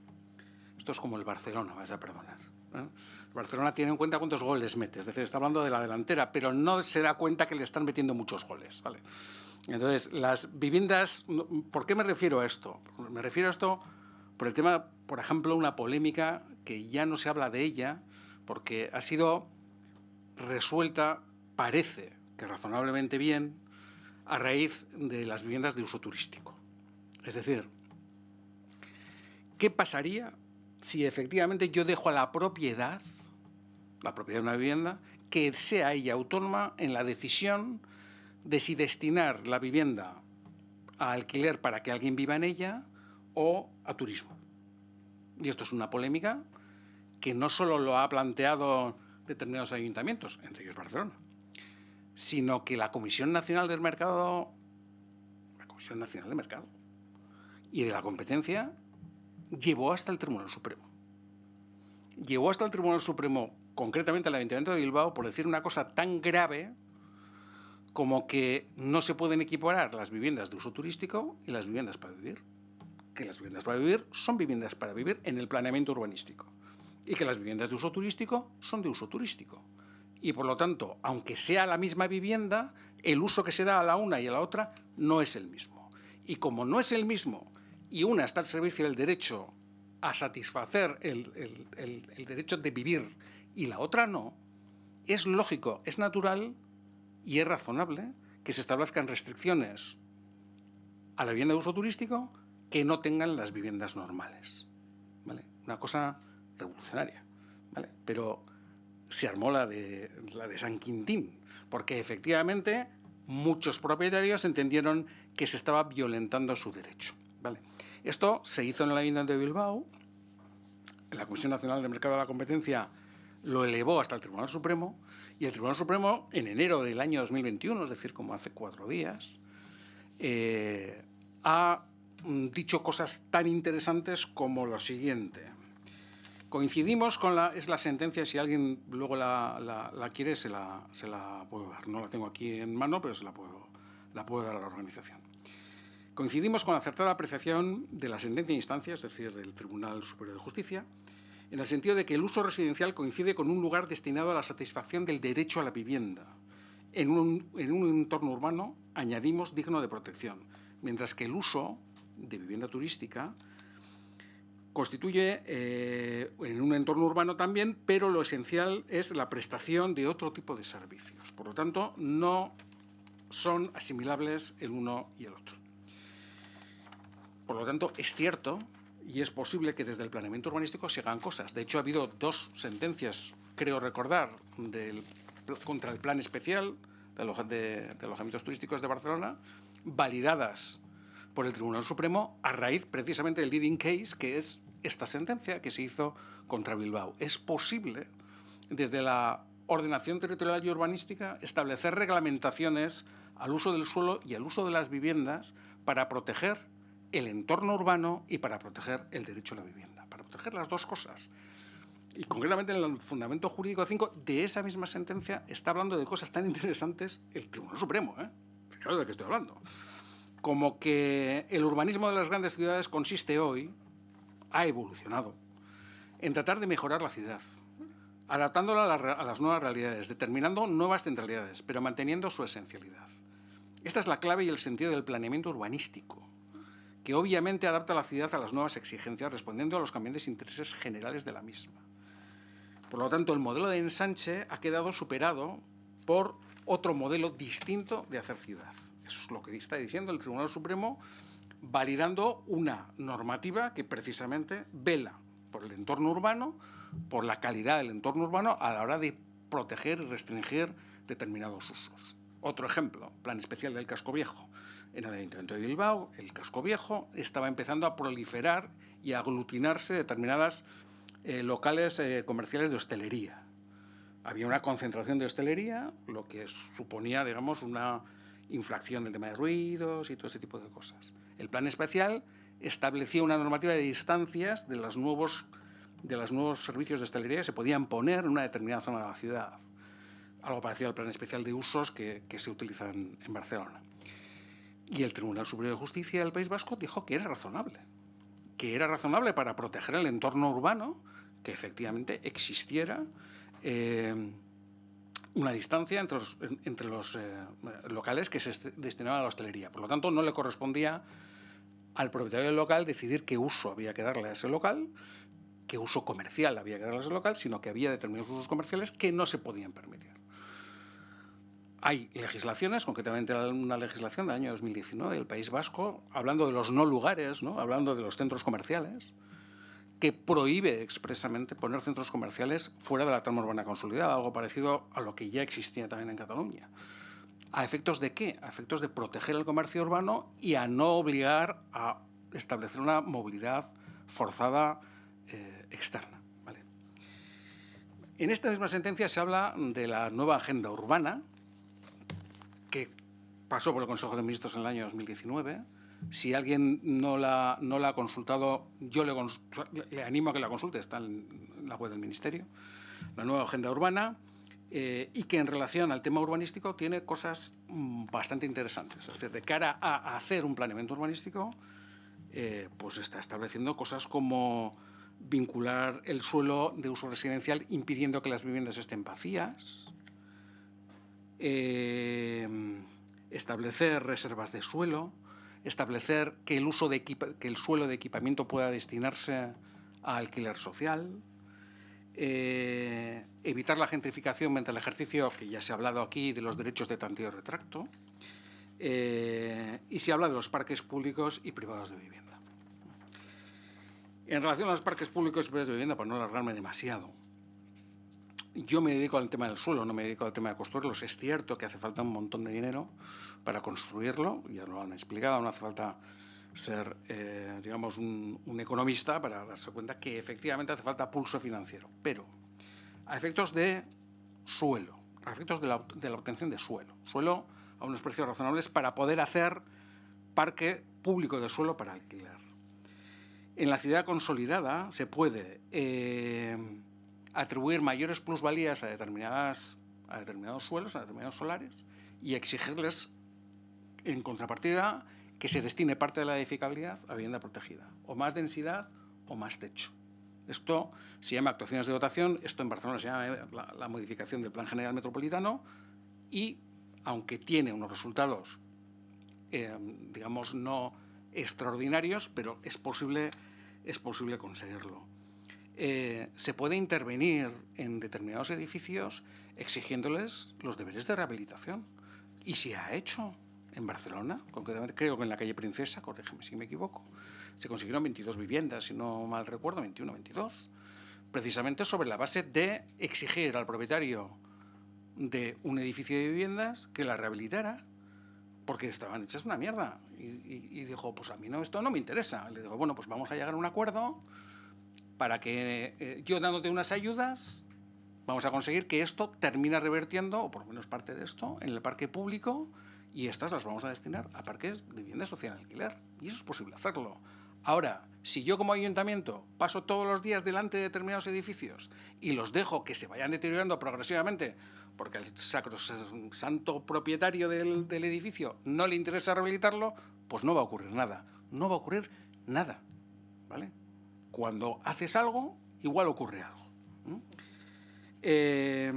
esto es como el Barcelona, vas a perdonar. ¿eh? Barcelona tiene en cuenta cuántos goles mete, es decir, está hablando de la delantera, pero no se da cuenta que le están metiendo muchos goles. ¿vale? Entonces, las viviendas, ¿por qué me refiero a esto? Me refiero a esto por el tema, por ejemplo, una polémica que ya no se habla de ella, porque ha sido resuelta, parece que razonablemente bien, a raíz de las viviendas de uso turístico. Es decir, ¿qué pasaría si efectivamente yo dejo a la propiedad la propiedad de una vivienda, que sea ella autónoma en la decisión de si destinar la vivienda a alquiler para que alguien viva en ella o a turismo. Y esto es una polémica que no solo lo ha planteado determinados ayuntamientos, entre ellos Barcelona, sino que la Comisión Nacional del Mercado, la Comisión Nacional del Mercado y de la Competencia llevó hasta el Tribunal Supremo. Llevó hasta el Tribunal Supremo concretamente el Ayuntamiento de Bilbao, por decir una cosa tan grave como que no se pueden equiparar las viviendas de uso turístico y las viviendas para vivir. Que las viviendas para vivir son viviendas para vivir en el planeamiento urbanístico y que las viviendas de uso turístico son de uso turístico. Y por lo tanto, aunque sea la misma vivienda, el uso que se da a la una y a la otra no es el mismo. Y como no es el mismo y una está al servicio del derecho a satisfacer el, derecho de vivir y la otra no, es lógico, es natural y es razonable que se establezcan restricciones a la vivienda de uso turístico que no tengan las viviendas normales. ¿vale? Una cosa revolucionaria. ¿vale? Pero se armó la de, la de San Quintín, porque efectivamente muchos propietarios entendieron que se estaba violentando su derecho. ¿vale? Esto se hizo en el Ayuntamiento de Bilbao, la Comisión Nacional de Mercado de la Competencia lo elevó hasta el Tribunal Supremo y el Tribunal Supremo, en enero del año 2021, es decir, como hace cuatro días, eh, ha dicho cosas tan interesantes como lo siguiente. Coincidimos con la, es la sentencia, si alguien luego la, la, quiere, se la, se la, puedo dar. No la tengo aquí en mano, pero se la puedo, la puedo dar a la organización. Coincidimos con la acertada apreciación de la sentencia de instancia, es decir, del Tribunal Superior de Justicia, en el sentido de que el uso residencial coincide con un lugar destinado a la satisfacción del derecho a la vivienda. En un, en un entorno urbano añadimos digno de protección, mientras que el uso de vivienda turística constituye eh, en un entorno urbano también, pero lo esencial es la prestación de otro tipo de servicios. Por lo tanto, no son asimilables el uno y el otro. Por lo tanto, es cierto y es posible que desde el planeamiento urbanístico se hagan cosas. De hecho, ha habido dos sentencias, creo recordar, del, contra el plan especial de, alojamientos turísticos de Barcelona, validadas por el Tribunal Supremo a raíz precisamente del leading case, que es esta sentencia que se hizo contra Bilbao. Es posible, desde la ordenación territorial y urbanística, establecer reglamentaciones al uso del suelo y al uso de las viviendas para proteger el entorno urbano y para proteger el derecho a la vivienda, para proteger las dos cosas. Y concretamente en el Fundamento Jurídico 5 de esa misma sentencia está hablando de cosas tan interesantes el Tribunal Supremo, ¿eh? de qué estoy hablando, como que el urbanismo de las grandes ciudades consiste hoy, ha evolucionado, en tratar de mejorar la ciudad, adaptándola a, las nuevas realidades, determinando nuevas centralidades, pero manteniendo su esencialidad. Esta es la clave y el sentido del planeamiento urbanístico, que obviamente adapta la ciudad a las nuevas exigencias, respondiendo a los cambiantes intereses generales de la misma. Por lo tanto, el modelo de ensanche ha quedado superado por otro modelo distinto de hacer ciudad. Eso es lo que está diciendo el Tribunal Supremo, validando una normativa que precisamente vela por el entorno urbano, por la calidad del entorno urbano a la hora de proteger y restringir determinados usos. Otro ejemplo, plan especial del casco viejo. En el Ayuntamiento de Bilbao, el casco viejo estaba empezando a proliferar y a aglutinarse determinadas eh, locales eh, comerciales de hostelería. Había una concentración de hostelería, lo que suponía, digamos, una infracción del tema de ruidos y todo ese tipo de cosas. El plan especial establecía una normativa de distancias de los nuevos, de los nuevos servicios de hostelería que se podían poner en una determinada zona de la ciudad. Algo parecido al plan especial de usos que, que se utiliza en, en Barcelona. Y el Tribunal Superior de Justicia del País Vasco dijo que era razonable, que era razonable para proteger el entorno urbano, que efectivamente existiera eh, una distancia entre los, entre los eh, locales que se destinaban a la hostelería. Por lo tanto, no le correspondía al propietario del local decidir qué uso había que darle a ese local, qué uso comercial había que darle a ese local, sino que había determinados usos comerciales que no se podían permitir. Hay legislaciones, concretamente una legislación del año 2019 del País Vasco, hablando de los no lugares, ¿no? hablando de los centros comerciales, que prohíbe expresamente poner centros comerciales fuera de la trama urbana consolidada, algo parecido a lo que ya existía también en Cataluña. ¿A efectos de qué? A efectos de proteger el comercio urbano y a no obligar a establecer una movilidad forzada eh, externa. En esta misma sentencia se habla de la nueva agenda urbana, que pasó por el Consejo de Ministros en el año 2019. Si alguien no la, no la ha consultado, yo le, animo a que la consulte, está en la web del Ministerio. La nueva agenda urbana, eh, y que en relación al tema urbanístico tiene cosas mm, bastante interesantes. Es decir, de cara a, hacer un planeamiento urbanístico, eh, pues está estableciendo cosas como vincular el suelo de uso residencial impidiendo que las viviendas estén vacías, eh, establecer reservas de suelo, establecer que el, uso de que el suelo de equipamiento pueda destinarse a alquiler social, eh, evitar la gentrificación mediante el ejercicio, que ya se ha hablado aquí, de los derechos de tanteo y retracto, eh, y se habla de los parques públicos y privados de vivienda. En relación a los parques públicos y privados de vivienda, para no alargarme demasiado, yo me dedico al tema del suelo, no me dedico al tema de construirlos. Es cierto que hace falta un montón de dinero para construirlo, ya lo han explicado, no hace falta ser, eh, digamos, un, economista para darse cuenta que efectivamente hace falta pulso financiero. Pero a efectos de suelo, a efectos de la, obtención de suelo, suelo a unos precios razonables para poder hacer parque público de suelo para alquiler. En la ciudad consolidada se puede eh, atribuir mayores plusvalías a, determinadas, a determinados suelos, a determinados solares, y exigirles, en contrapartida, que se destine parte de la edificabilidad a vivienda protegida, o más densidad o más techo. Esto se llama actuaciones de dotación, esto en Barcelona se llama eh, la, modificación del Plan General Metropolitano y, aunque tiene unos resultados, eh, digamos, no extraordinarios, pero es posible, es posible conseguirlo. Eh, se puede intervenir en determinados edificios exigiéndoles los deberes de rehabilitación. Y se ha hecho en Barcelona, concretamente creo que en la calle Princesa, corrígeme si me equivoco, se consiguieron 22 viviendas, si no mal recuerdo, 21, 22, precisamente sobre la base de exigir al propietario de un edificio de viviendas que la rehabilitara, porque estaban hechas una mierda. Y, dijo, pues a mí no, esto no me interesa. Le digo, bueno, pues vamos a llegar a un acuerdo para que eh, yo dándote unas ayudas, vamos a conseguir que esto termine revertiendo, o por lo menos parte de esto, en el parque público y estas las vamos a destinar a parques de vivienda social en alquiler. Y eso es posible hacerlo. Ahora, si yo como ayuntamiento paso todos los días delante de determinados edificios y los dejo que se vayan deteriorando progresivamente porque al santo propietario del edificio no le interesa rehabilitarlo, pues no va a ocurrir nada. No va a ocurrir nada. ¿Vale? Cuando haces algo, igual ocurre algo. Eh,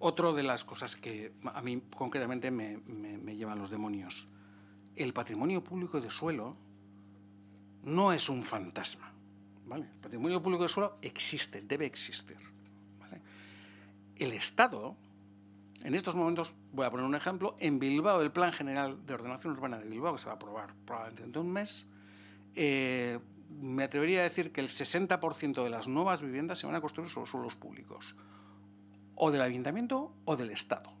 otro de las cosas que a mí concretamente me, llevan los demonios. El patrimonio público de suelo no es un fantasma. El patrimonio público de suelo existe, debe existir. El Estado, en estos momentos, voy a poner un ejemplo, en Bilbao, el Plan General de Ordenación Urbana de Bilbao, que se va a aprobar probablemente dentro de un mes, eh, me atrevería a decir que el 60% de las nuevas viviendas se van a construir sobre suelos públicos, o del ayuntamiento o del Estado.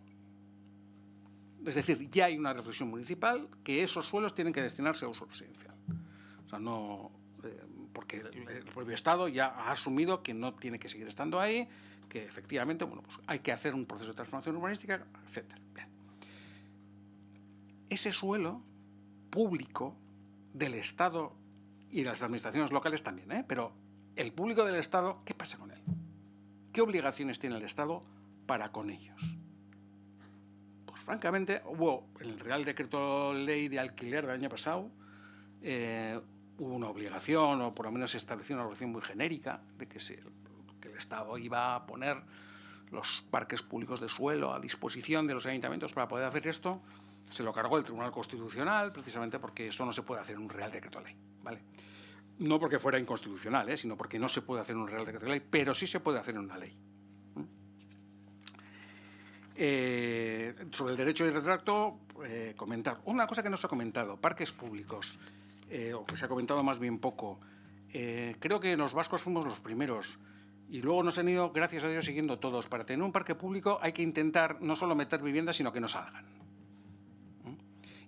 Es decir, ya hay una reflexión municipal que esos suelos tienen que destinarse a uso residencial. O sea, no, eh, porque el propio Estado ya ha asumido que no tiene que seguir estando ahí, que efectivamente bueno, pues hay que hacer un proceso de transformación urbanística, etc. Ese suelo público del Estado y las administraciones locales también, ¿eh? pero el público del Estado, ¿qué pasa con él? ¿Qué obligaciones tiene el Estado para con ellos? Pues francamente, en el Real Decreto Ley de Alquiler del año pasado, eh, hubo una obligación, o por lo menos se estableció una obligación muy genérica, de que, que el Estado iba a poner los parques públicos de suelo a disposición de los ayuntamientos para poder hacer esto, se lo cargó el Tribunal Constitucional precisamente porque eso no se puede hacer en un Real Decreto Ley. ¿vale? No porque fuera inconstitucional, ¿eh? sino porque no se puede hacer en un Real Decreto Ley, pero sí se puede hacer en una ley. Eh, sobre el derecho de retracto, eh, comentar. Una cosa que no se ha comentado, parques públicos. O que se ha comentado más bien poco. Creo que los vascos fuimos los primeros y luego nos han ido, gracias a Dios, siguiendo todos. Para tener un parque público hay que intentar no solo meter viviendas, sino que no salgan.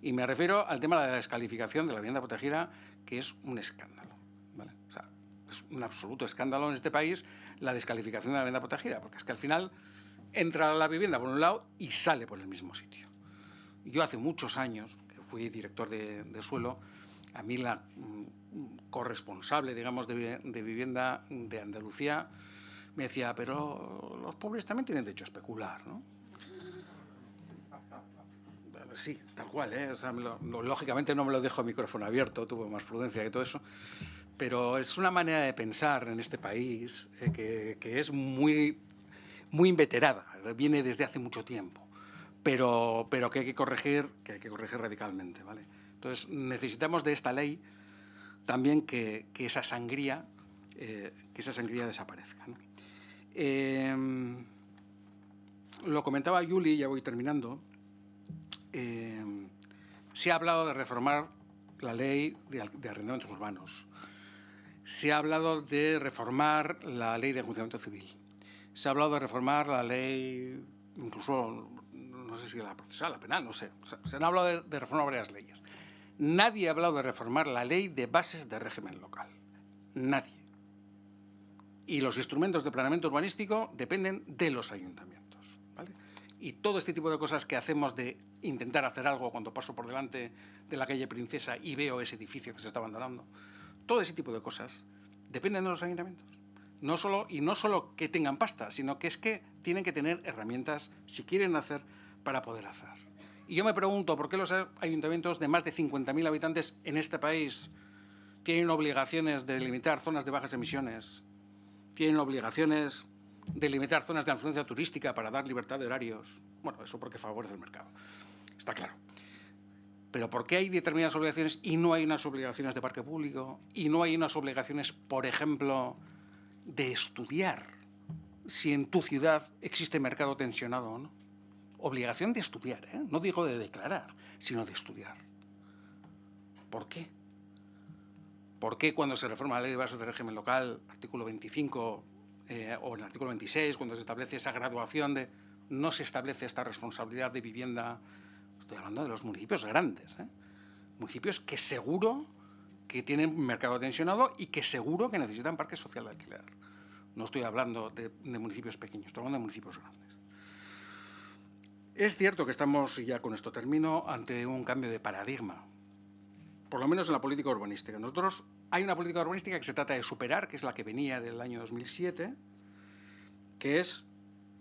Y me refiero al tema de la descalificación de la vivienda protegida, que es un escándalo. O sea, es un absoluto escándalo en este país la descalificación de la vivienda protegida, porque es que al final entra la vivienda por un lado y sale por el mismo sitio. Yo hace muchos años, que fui director de, de suelo, a mí la mm, corresponsable, digamos, de, vivienda de Andalucía me decía, pero los pobres también tienen derecho a especular, ¿no? Sí, tal cual, ¿eh? lógicamente no me lo dejo el micrófono abierto, tuve más prudencia que todo eso, pero es una manera de pensar en este país eh, que, que, es muy, muy inveterada, viene desde hace mucho tiempo, pero, pero que hay que corregir, que hay que corregir radicalmente, ¿vale? Entonces, necesitamos de esta ley también que, esa sangría que esa sangría eh, desaparezca. Em, lo comentaba Yuli, ya voy terminando. Se ha hablado de reformar la ley de, arrendamientos urbanos. Se ha hablado de reformar la ley de enjuiciamiento civil. Se ha hablado de reformar la ley, incluso, no sé si la procesal, la penal, no sé. Se han hablado de, de reformar varias leyes. Nadie ha hablado de reformar la ley de bases de régimen local. Nadie. Y los instrumentos de planeamiento urbanístico dependen de los ayuntamientos. Y todo este tipo de cosas que hacemos de intentar hacer algo cuando paso por delante de la calle Princesa y veo ese edificio que se está abandonando, todo ese tipo de cosas dependen de los ayuntamientos. No solo, y no solo que tengan pasta, sino que es que tienen que tener herramientas, si quieren hacer, para poder hacer. Y yo me pregunto, ¿por qué los ayuntamientos de más de 50.000 habitantes en este país tienen obligaciones de limitar zonas de bajas emisiones? ¿Tienen obligaciones de limitar zonas de influencia turística para dar libertad de horarios? Bueno, eso porque favorece el mercado, está claro. Pero ¿por qué hay determinadas obligaciones y no hay unas obligaciones de parque público? Y no hay unas obligaciones, por ejemplo, de estudiar si en tu ciudad existe mercado tensionado o no obligación de estudiar, ¿eh? no digo de declarar, sino de estudiar. ¿Por qué? ¿Por qué cuando se reforma la ley de bases de régimen local, artículo 25 eh, o en el artículo 26, cuando se establece esa graduación de... no se establece esta responsabilidad de vivienda? Estoy hablando de los municipios grandes, ¿eh? municipios que seguro que tienen mercado tensionado y que seguro que necesitan parques social de alquiler. No estoy hablando de, de municipios pequeños, estoy hablando de municipios grandes. Es cierto que estamos, y ya con esto termino, ante un cambio de paradigma, por lo menos en la política urbanística. Nosotros hay una política urbanística que se trata de superar, que es la que venía del año 2007, que es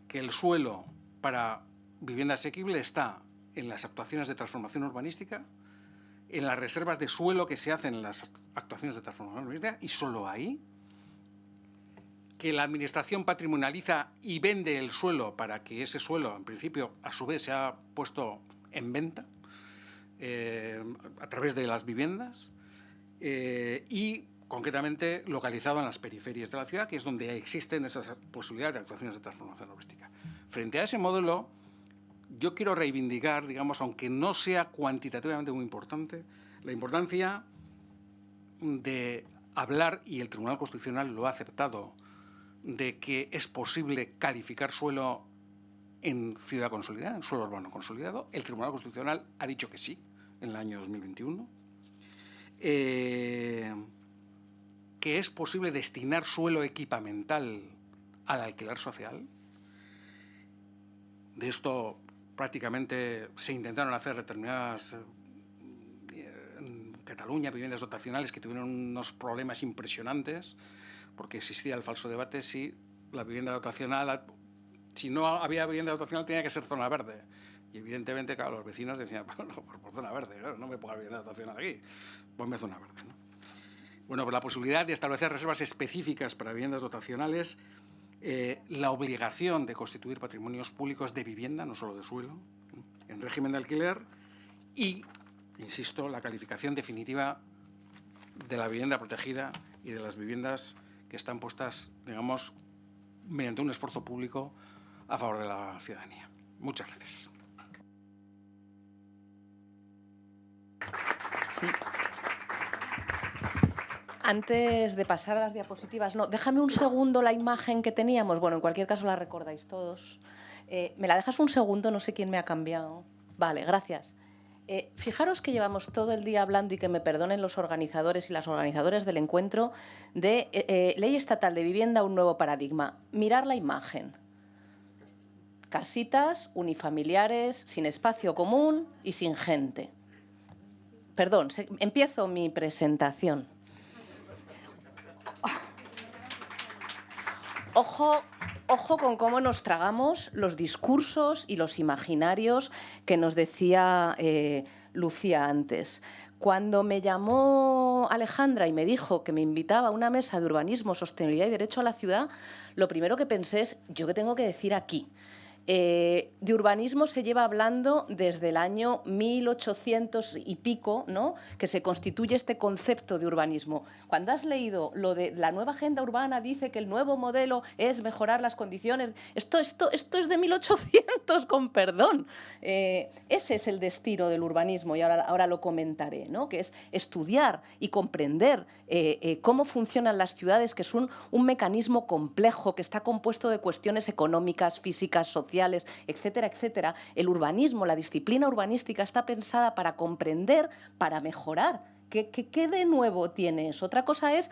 que el suelo para vivienda asequible está en las actuaciones de transformación urbanística, en las reservas de suelo que se hacen en las actuaciones de transformación urbanística, y solo ahí, que la Administración patrimonializa y vende el suelo para que ese suelo, en principio, a su vez, sea puesto en venta eh, a través de las viviendas eh, y concretamente localizado en las periferias de la ciudad, que es donde existen esas posibilidades de actuaciones de transformación urbanística. Frente a ese modelo, yo quiero reivindicar, digamos, aunque no sea cuantitativamente muy importante, la importancia de hablar, y el Tribunal Constitucional lo ha aceptado, de que es posible calificar suelo en ciudad consolidada, en suelo urbano consolidado. El Tribunal Constitucional ha dicho que sí, en el año 2021. Eh, que es posible destinar suelo equipamental al alquiler social. De esto prácticamente se intentaron hacer determinadas eh, Cataluña viviendas dotacionales que tuvieron unos problemas impresionantes porque existía el falso debate si la vivienda dotacional, si no había vivienda dotacional tenía que ser zona verde. Y evidentemente, claro, los vecinos decían, bueno, por, zona verde, no me ponga vivienda dotacional aquí, ponme zona verde. Bueno, por la posibilidad de establecer reservas específicas para viviendas dotacionales, eh, la obligación de constituir patrimonios públicos de vivienda, no solo de suelo, en régimen de alquiler y, insisto, la calificación definitiva de la vivienda protegida y de las viviendas que están puestas, digamos, mediante un esfuerzo público a favor de la ciudadanía. Muchas gracias. Antes de pasar a las diapositivas, no, déjame un segundo la imagen que teníamos. Bueno, en cualquier caso la recordáis todos. Eh, ¿Me la dejas un segundo? No sé quién me ha cambiado. Vale, gracias. Eh, fijaros que llevamos todo el día hablando, y que me perdonen los organizadores y las organizadoras del encuentro, de eh, Ley Estatal de Vivienda, un nuevo paradigma. Mirar la imagen. Casitas unifamiliares, sin espacio común y sin gente. Perdón, empiezo mi presentación. Ojo, ojo con cómo nos tragamos los discursos y los imaginarios que nos decía eh, Lucía antes. Cuando me llamó Alejandra y me dijo que me invitaba a una mesa de urbanismo, sostenibilidad y derecho a la ciudad, lo primero que pensé es, ¿yo qué tengo que decir aquí? Eh, de urbanismo se lleva hablando desde el año 1800 y pico, ¿no? que se constituye este concepto de urbanismo. Cuando has leído lo de la nueva agenda urbana, dice que el nuevo modelo es mejorar las condiciones. Esto, esto, esto es de 1800, con perdón. Eh, ese es el destino del urbanismo y ahora, ahora lo comentaré, ¿no? que es estudiar y comprender eh, cómo funcionan las ciudades, que es un, un mecanismo complejo que está compuesto de cuestiones económicas, físicas, sociales etcétera, etcétera, el urbanismo, la disciplina urbanística está pensada para comprender, para mejorar. ¿Qué, qué, de nuevo tiene eso? Otra cosa es,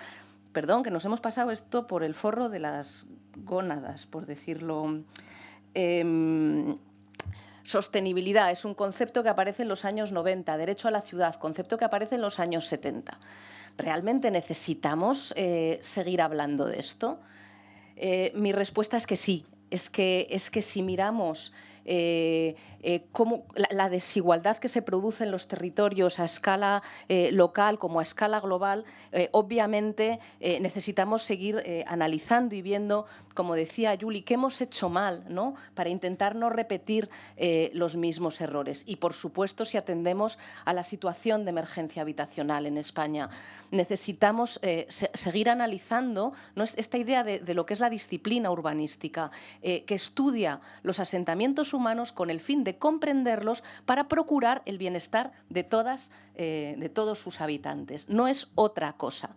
perdón, que nos hemos pasado esto por el forro de las gónadas, por decirlo... Em, sostenibilidad es un concepto que aparece en los años 90, derecho a la ciudad, concepto que aparece en los años 70. ¿Realmente necesitamos eh, seguir hablando de esto? Eh, mi respuesta es que sí, es que, es que si miramos eh, eh, cómo, la, desigualdad que se produce en los territorios a escala eh, local como a escala global, obviamente necesitamos seguir analizando y viendo, como decía Yuli, qué hemos hecho mal ¿no? para intentar no repetir los mismos errores. Y, por supuesto, si atendemos a la situación de emergencia habitacional en España, necesitamos seguir analizando ¿no? esta idea de, de, lo que es la disciplina urbanística, que estudia los asentamientos humanos con el fin de comprenderlos para procurar el bienestar de, todas, eh, de todos sus habitantes. No es otra cosa.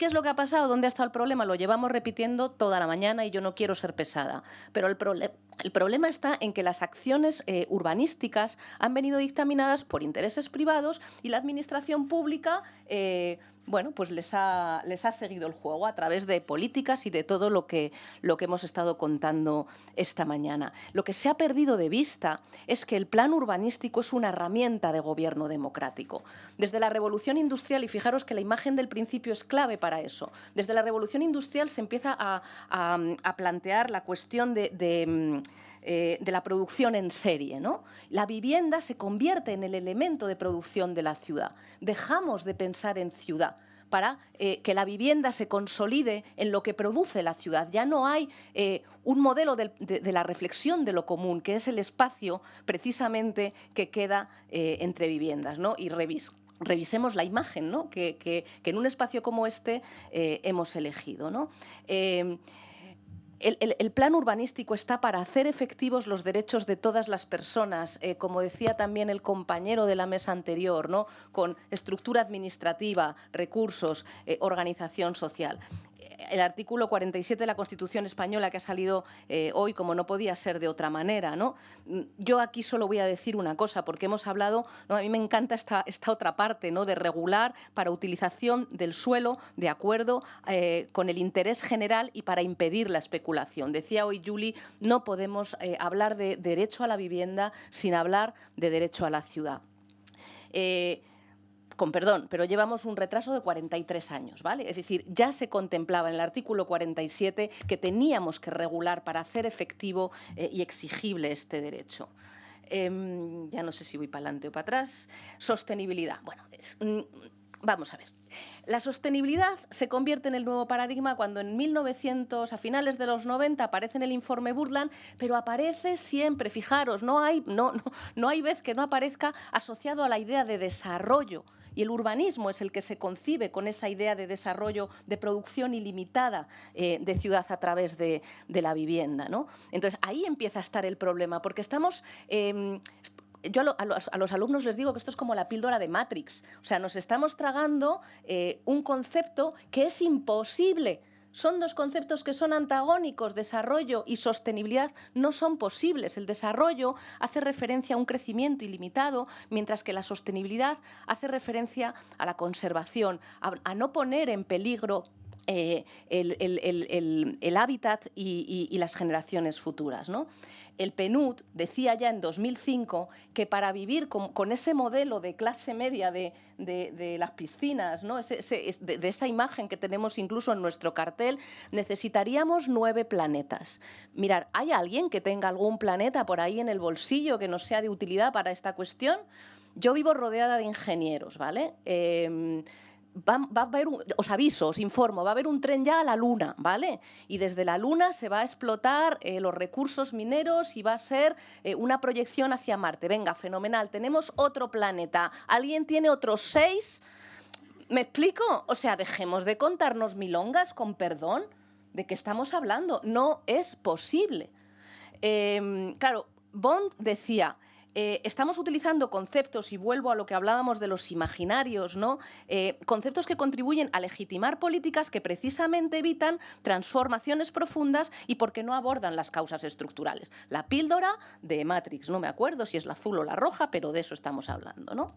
¿Qué es lo que ha pasado? ¿Dónde ha estado el problema? Lo llevamos repitiendo toda la mañana y yo no quiero ser pesada. Pero el, problema está en que las acciones eh, urbanísticas han venido dictaminadas por intereses privados y la administración pública eh, bueno, pues les ha, les ha seguido el juego a través de políticas y de todo lo que, lo que hemos estado contando esta mañana. Lo que se ha perdido de vista es que el plan urbanístico es una herramienta de gobierno democrático. Desde la revolución industrial, y fijaros que la imagen del principio es clave para eso, desde la revolución industrial se empieza a, plantear la cuestión de mm, eh, de la producción en serie. ¿no? La vivienda se convierte en el elemento de producción de la ciudad. Dejamos de pensar en ciudad para eh, que la vivienda se consolide en lo que produce la ciudad. Ya no hay eh, un modelo de, la reflexión de lo común, que es el espacio precisamente que queda entre viviendas. Y revisemos la imagen ¿no? que, en un espacio como este hemos elegido. ¿no? El, plan urbanístico está para hacer efectivos los derechos de todas las personas, eh, como decía también el compañero de la mesa anterior, ¿no? con estructura administrativa, recursos, eh, organización social el artículo 47 de la Constitución española que ha salido eh, hoy, como no podía ser de otra manera. ¿no? Yo aquí solo voy a decir una cosa, porque hemos hablado, ¿no? a mí me encanta esta, esta otra parte, ¿no? de regular para utilización del suelo de acuerdo eh, con el interés general y para impedir la especulación. Decía hoy Julie, no podemos eh, hablar de derecho a la vivienda sin hablar de derecho a la ciudad con perdón, pero llevamos un retraso de 43 años, ¿vale? Es decir, ya se contemplaba en el artículo 47 que teníamos que regular para hacer efectivo eh, y exigible este derecho. Em, ya no sé si voy para adelante o para atrás. Sostenibilidad. Bueno, mm, vamos a ver. La sostenibilidad se convierte en el nuevo paradigma cuando en 1900, a finales de los 90, aparece en el informe Burland, pero aparece siempre, fijaros, no hay, no, no, no hay vez que no aparezca asociado a la idea de desarrollo y el urbanismo es el que se concibe con esa idea de desarrollo, de producción ilimitada eh, de ciudad a través de, la vivienda. ¿no? Entonces, ahí empieza a estar el problema, porque estamos... Em, yo a, los, alumnos les digo que esto es como la píldora de Matrix. O sea, nos estamos tragando eh, un concepto que es imposible son dos conceptos que son antagónicos, desarrollo y sostenibilidad no son posibles. El desarrollo hace referencia a un crecimiento ilimitado, mientras que la sostenibilidad hace referencia a la conservación, a, no poner en peligro eh, el, hábitat y, las generaciones futuras. ¿no? el PNUD decía ya en 2005 que para vivir con, ese modelo de clase media de, las piscinas, ¿no? de, esta imagen que tenemos incluso en nuestro cartel, necesitaríamos nueve planetas. Mirar, ¿hay alguien que tenga algún planeta por ahí en el bolsillo que nos sea de utilidad para esta cuestión? Yo vivo rodeada de ingenieros, ¿vale? Em, Va, a haber, os aviso, os informo, va a haber un tren ya a la Luna, ¿vale? Y desde la Luna se va a explotar eh, los recursos mineros y va a ser eh, una proyección hacia Marte. Venga, fenomenal, tenemos otro planeta. ¿Alguien tiene otros seis? ¿Me explico? O sea, dejemos de contarnos milongas, con perdón, de qué estamos hablando. No es posible. Em, claro, Bond decía, eh, estamos utilizando conceptos, y vuelvo a lo que hablábamos de los imaginarios, ¿no? Eh, conceptos que contribuyen a legitimar políticas que precisamente evitan transformaciones profundas y porque no abordan las causas estructurales. La píldora de Matrix, no me acuerdo si es la azul o la roja, pero de eso estamos hablando. ¿no?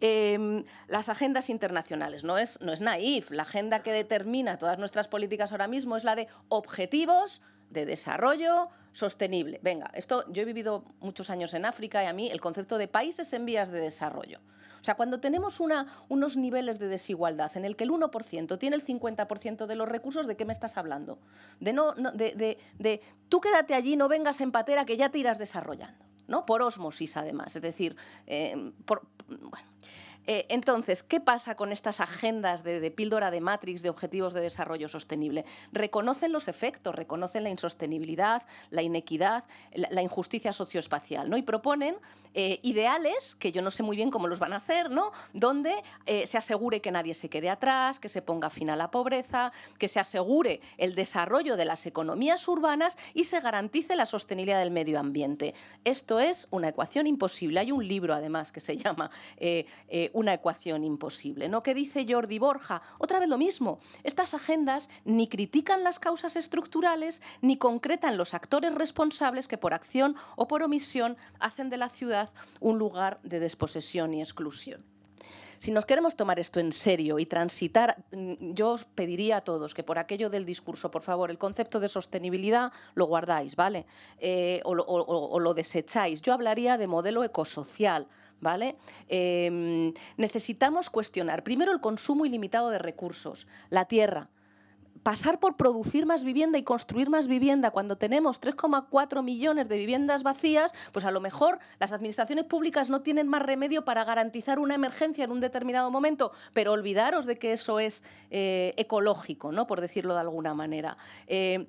Em, las agendas internacionales. No es, no es naif. La agenda que determina todas nuestras políticas ahora mismo es la de objetivos de desarrollo sostenible. Venga, esto yo he vivido muchos años en África y a mí el concepto de países en vías de desarrollo. O sea, cuando tenemos unos niveles de desigualdad en el que el 1% tiene el 50% de los recursos, ¿de qué me estás hablando? De, no, de, de, tú quédate allí, no vengas en patera que ya te irás desarrollando. ¿no? Por osmosis, además. Es decir, eh, por, bueno. Eh, entonces, ¿qué pasa con estas agendas de, píldora de Matrix de objetivos de desarrollo sostenible? Reconocen los efectos, reconocen la insostenibilidad, la inequidad, la, injusticia socioespacial, ¿no? Y proponen eh, ideales, que yo no sé muy bien cómo los van a hacer, ¿no? Donde eh, se asegure que nadie se quede atrás, que se ponga fin a la pobreza, que se asegure el desarrollo de las economías urbanas y se garantice la sostenibilidad del medio ambiente. Esto es una ecuación imposible. Hay un libro, además, que se llama una ecuación imposible. ¿no? ¿Qué dice Jordi Borja? Otra vez lo mismo. Estas agendas ni critican las causas estructurales ni concretan los actores responsables que por acción o por omisión hacen de la ciudad un lugar de desposesión y exclusión. Si nos queremos tomar esto en serio y transitar, mm, yo os pediría a todos que por aquello del discurso, por favor, el concepto de sostenibilidad lo guardáis, ¿vale? Eh, o, o lo desecháis. Yo hablaría de modelo ecosocial, Em, necesitamos cuestionar primero el consumo ilimitado de recursos, la tierra, pasar por producir más vivienda y construir más vivienda cuando tenemos 3,4 millones de viviendas vacías, pues a lo mejor las administraciones públicas no tienen más remedio para garantizar una emergencia en un determinado momento, pero olvidaros de que eso es eh, ecológico, ¿no? por decirlo de alguna manera. Eh,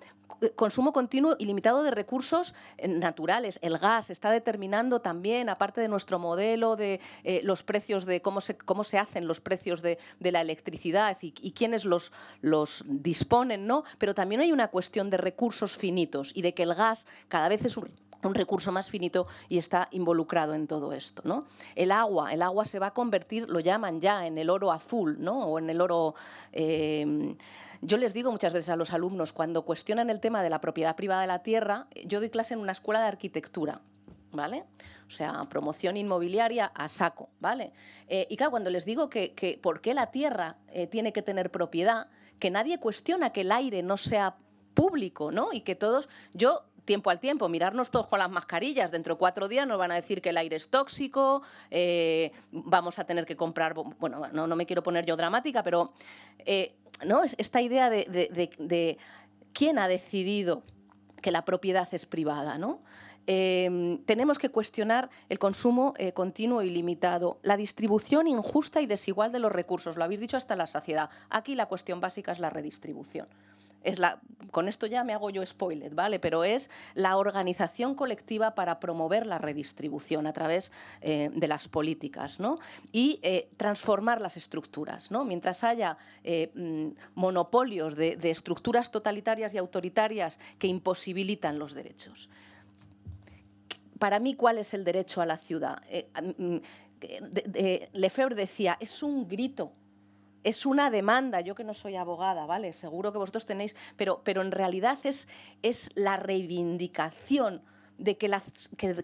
consumo continuo y limitado de recursos eh, naturales. El gas está determinando también, aparte de nuestro modelo de los precios de cómo se, cómo se hacen los precios de, la electricidad y, quiénes los, los disponen, ¿no? Pero también hay una cuestión de recursos finitos y de que el gas cada vez es un recurso más finito y está involucrado en todo esto. ¿no? El agua, el agua se va a convertir, lo llaman ya, en el oro azul ¿no? o en el oro... Eh, yo les digo muchas veces a los alumnos, cuando cuestionan el tema de la propiedad privada de la tierra, yo doy clase en una escuela de arquitectura. ¿Vale? O sea, promoción inmobiliaria a saco, ¿vale? Eh, y claro, cuando les digo que, por qué la tierra eh, tiene que tener propiedad, que nadie cuestiona que el aire no sea público, ¿no? Y que todos, yo tiempo al tiempo, mirarnos todos con las mascarillas, dentro de cuatro días nos van a decir que el aire es tóxico, eh, vamos a tener que comprar, bueno, no, me quiero poner yo dramática, pero ¿no? esta idea de, de, quién ha decidido que la propiedad es privada, ¿no? Em, tenemos que cuestionar el consumo eh, continuo y limitado, la distribución injusta y desigual de los recursos, lo habéis dicho hasta la saciedad. Aquí la cuestión básica es la redistribución. Con esto ya me hago yo spoiler, ¿vale? Pero es la organización colectiva para promover la redistribución a través eh, de las políticas, ¿no? Y eh, transformar las estructuras, ¿no? Mientras haya mm, monopolios de estructuras totalitarias y autoritarias que imposibilitan los derechos para mí, ¿cuál es el derecho a la ciudad? Eh, mm, Lefebvre decía, es un grito, es una demanda, yo que no soy abogada, ¿vale? Seguro que vosotros tenéis, pero, pero en realidad es, es la reivindicación de que la,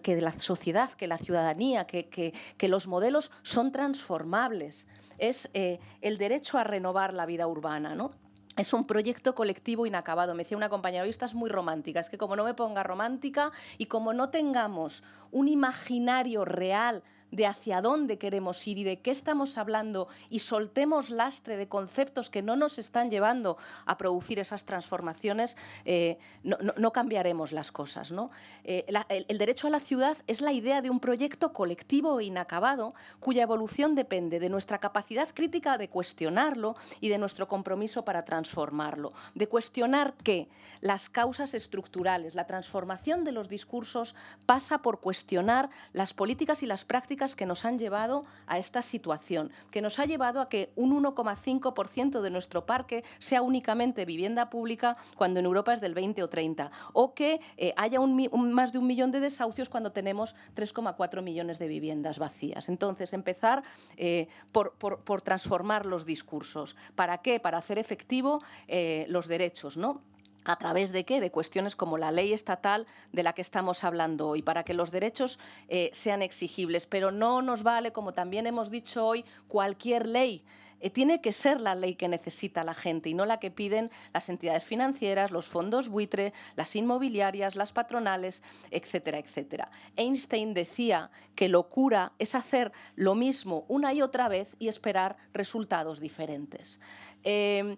la sociedad, que la ciudadanía, que, los modelos son transformables. Es eh, el derecho a renovar la vida urbana, ¿no? es un proyecto colectivo inacabado. Me decía una compañera, hoy estás muy romántica. Es que como no me ponga romántica y como no tengamos un imaginario real de hacia dónde queremos ir y de qué estamos hablando y soltemos lastre de conceptos que no nos están llevando a producir esas transformaciones, eh, no, cambiaremos las cosas. ¿no? Eh, el, derecho a la ciudad es la idea de un proyecto colectivo e inacabado cuya evolución depende de nuestra capacidad crítica de cuestionarlo y de nuestro compromiso para transformarlo. De cuestionar que las causas estructurales, la transformación de los discursos pasa por cuestionar las políticas y las prácticas que nos han llevado a esta situación, que nos ha llevado a que un 1,5% de nuestro parque sea únicamente vivienda pública cuando en Europa es del 20 o 30, o que eh, haya más de un millón de desahucios cuando tenemos 3,4 millones de viviendas vacías. Entonces, empezar eh, por, transformar los discursos. ¿Para qué? Para hacer efectivo eh, los derechos, ¿no? ¿A través de qué? De cuestiones como la ley estatal de la que estamos hablando hoy, para que los derechos eh, sean exigibles. Pero no nos vale, como también hemos dicho hoy, cualquier ley. Eh, tiene que ser la ley que necesita la gente y no la que piden las entidades financieras, los fondos buitre, las inmobiliarias, las patronales, etcétera, etcétera. Einstein decía que locura es hacer lo mismo una y otra vez y esperar resultados diferentes. Eh,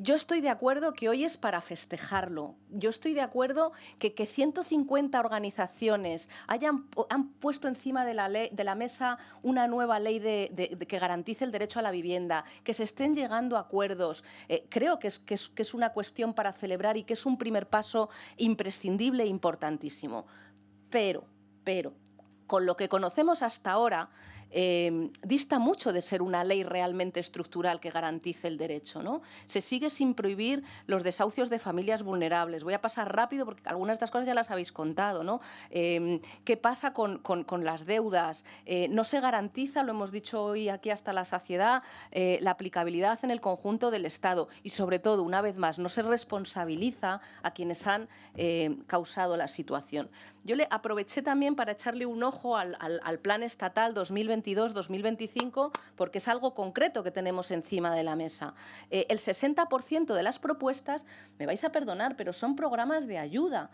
yo estoy de acuerdo que hoy es para festejarlo. Yo estoy de acuerdo que, que 150 organizaciones hayan han puesto encima de la, de la mesa una nueva ley de, que garantice el derecho a la vivienda, que se estén llegando a acuerdos. Eh, creo que es, que, es, que es una cuestión para celebrar y que es un primer paso imprescindible e importantísimo. Pero, pero, con lo que conocemos hasta ahora, Em, dista mucho de ser una ley realmente estructural que garantice el derecho. ¿no? Se sigue sin prohibir los desahucios de familias vulnerables. Voy a pasar rápido porque algunas de estas cosas ya las habéis contado. ¿no? Em, ¿Qué pasa con, las deudas? Eh, no se garantiza, lo hemos dicho hoy aquí hasta la saciedad, eh, la aplicabilidad en el conjunto del Estado y, sobre todo, una vez más, no se responsabiliza a quienes han eh, causado la situación. Yo le aproveché también para echarle un ojo al, Plan Estatal 2020 2022-2025 porque es algo concreto que tenemos encima de la mesa. Eh, el 60% de las propuestas, me vais a perdonar, pero son programas de ayuda.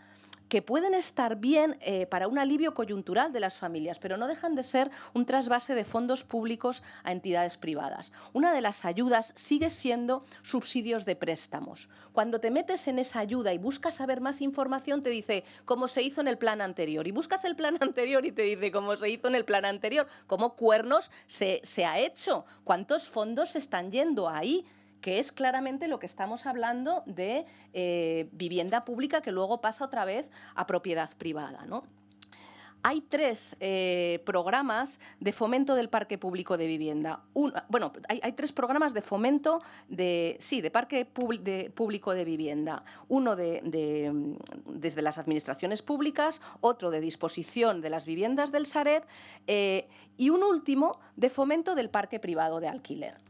Que pueden estar bien eh, para un alivio coyuntural de las familias, pero no dejan de ser un trasvase de fondos públicos a entidades privadas. Una de las ayudas sigue siendo subsidios de préstamos. Cuando te metes en esa ayuda y buscas saber más información, te dice cómo se hizo en el plan anterior. Y buscas el plan anterior y te dice cómo se hizo en el plan anterior, cómo cuernos se, se ha hecho, cuántos fondos se están yendo ahí que es claramente lo que estamos hablando de eh, vivienda pública que luego pasa otra vez a propiedad privada. ¿no? hay tres eh, programas de fomento del parque público de vivienda. bueno, hay, tres programas de fomento de, sí, de parque público de vivienda. Uno de, desde las administraciones públicas, otro de disposición de las viviendas del Sareb eh, y un último de fomento del parque privado de alquiler.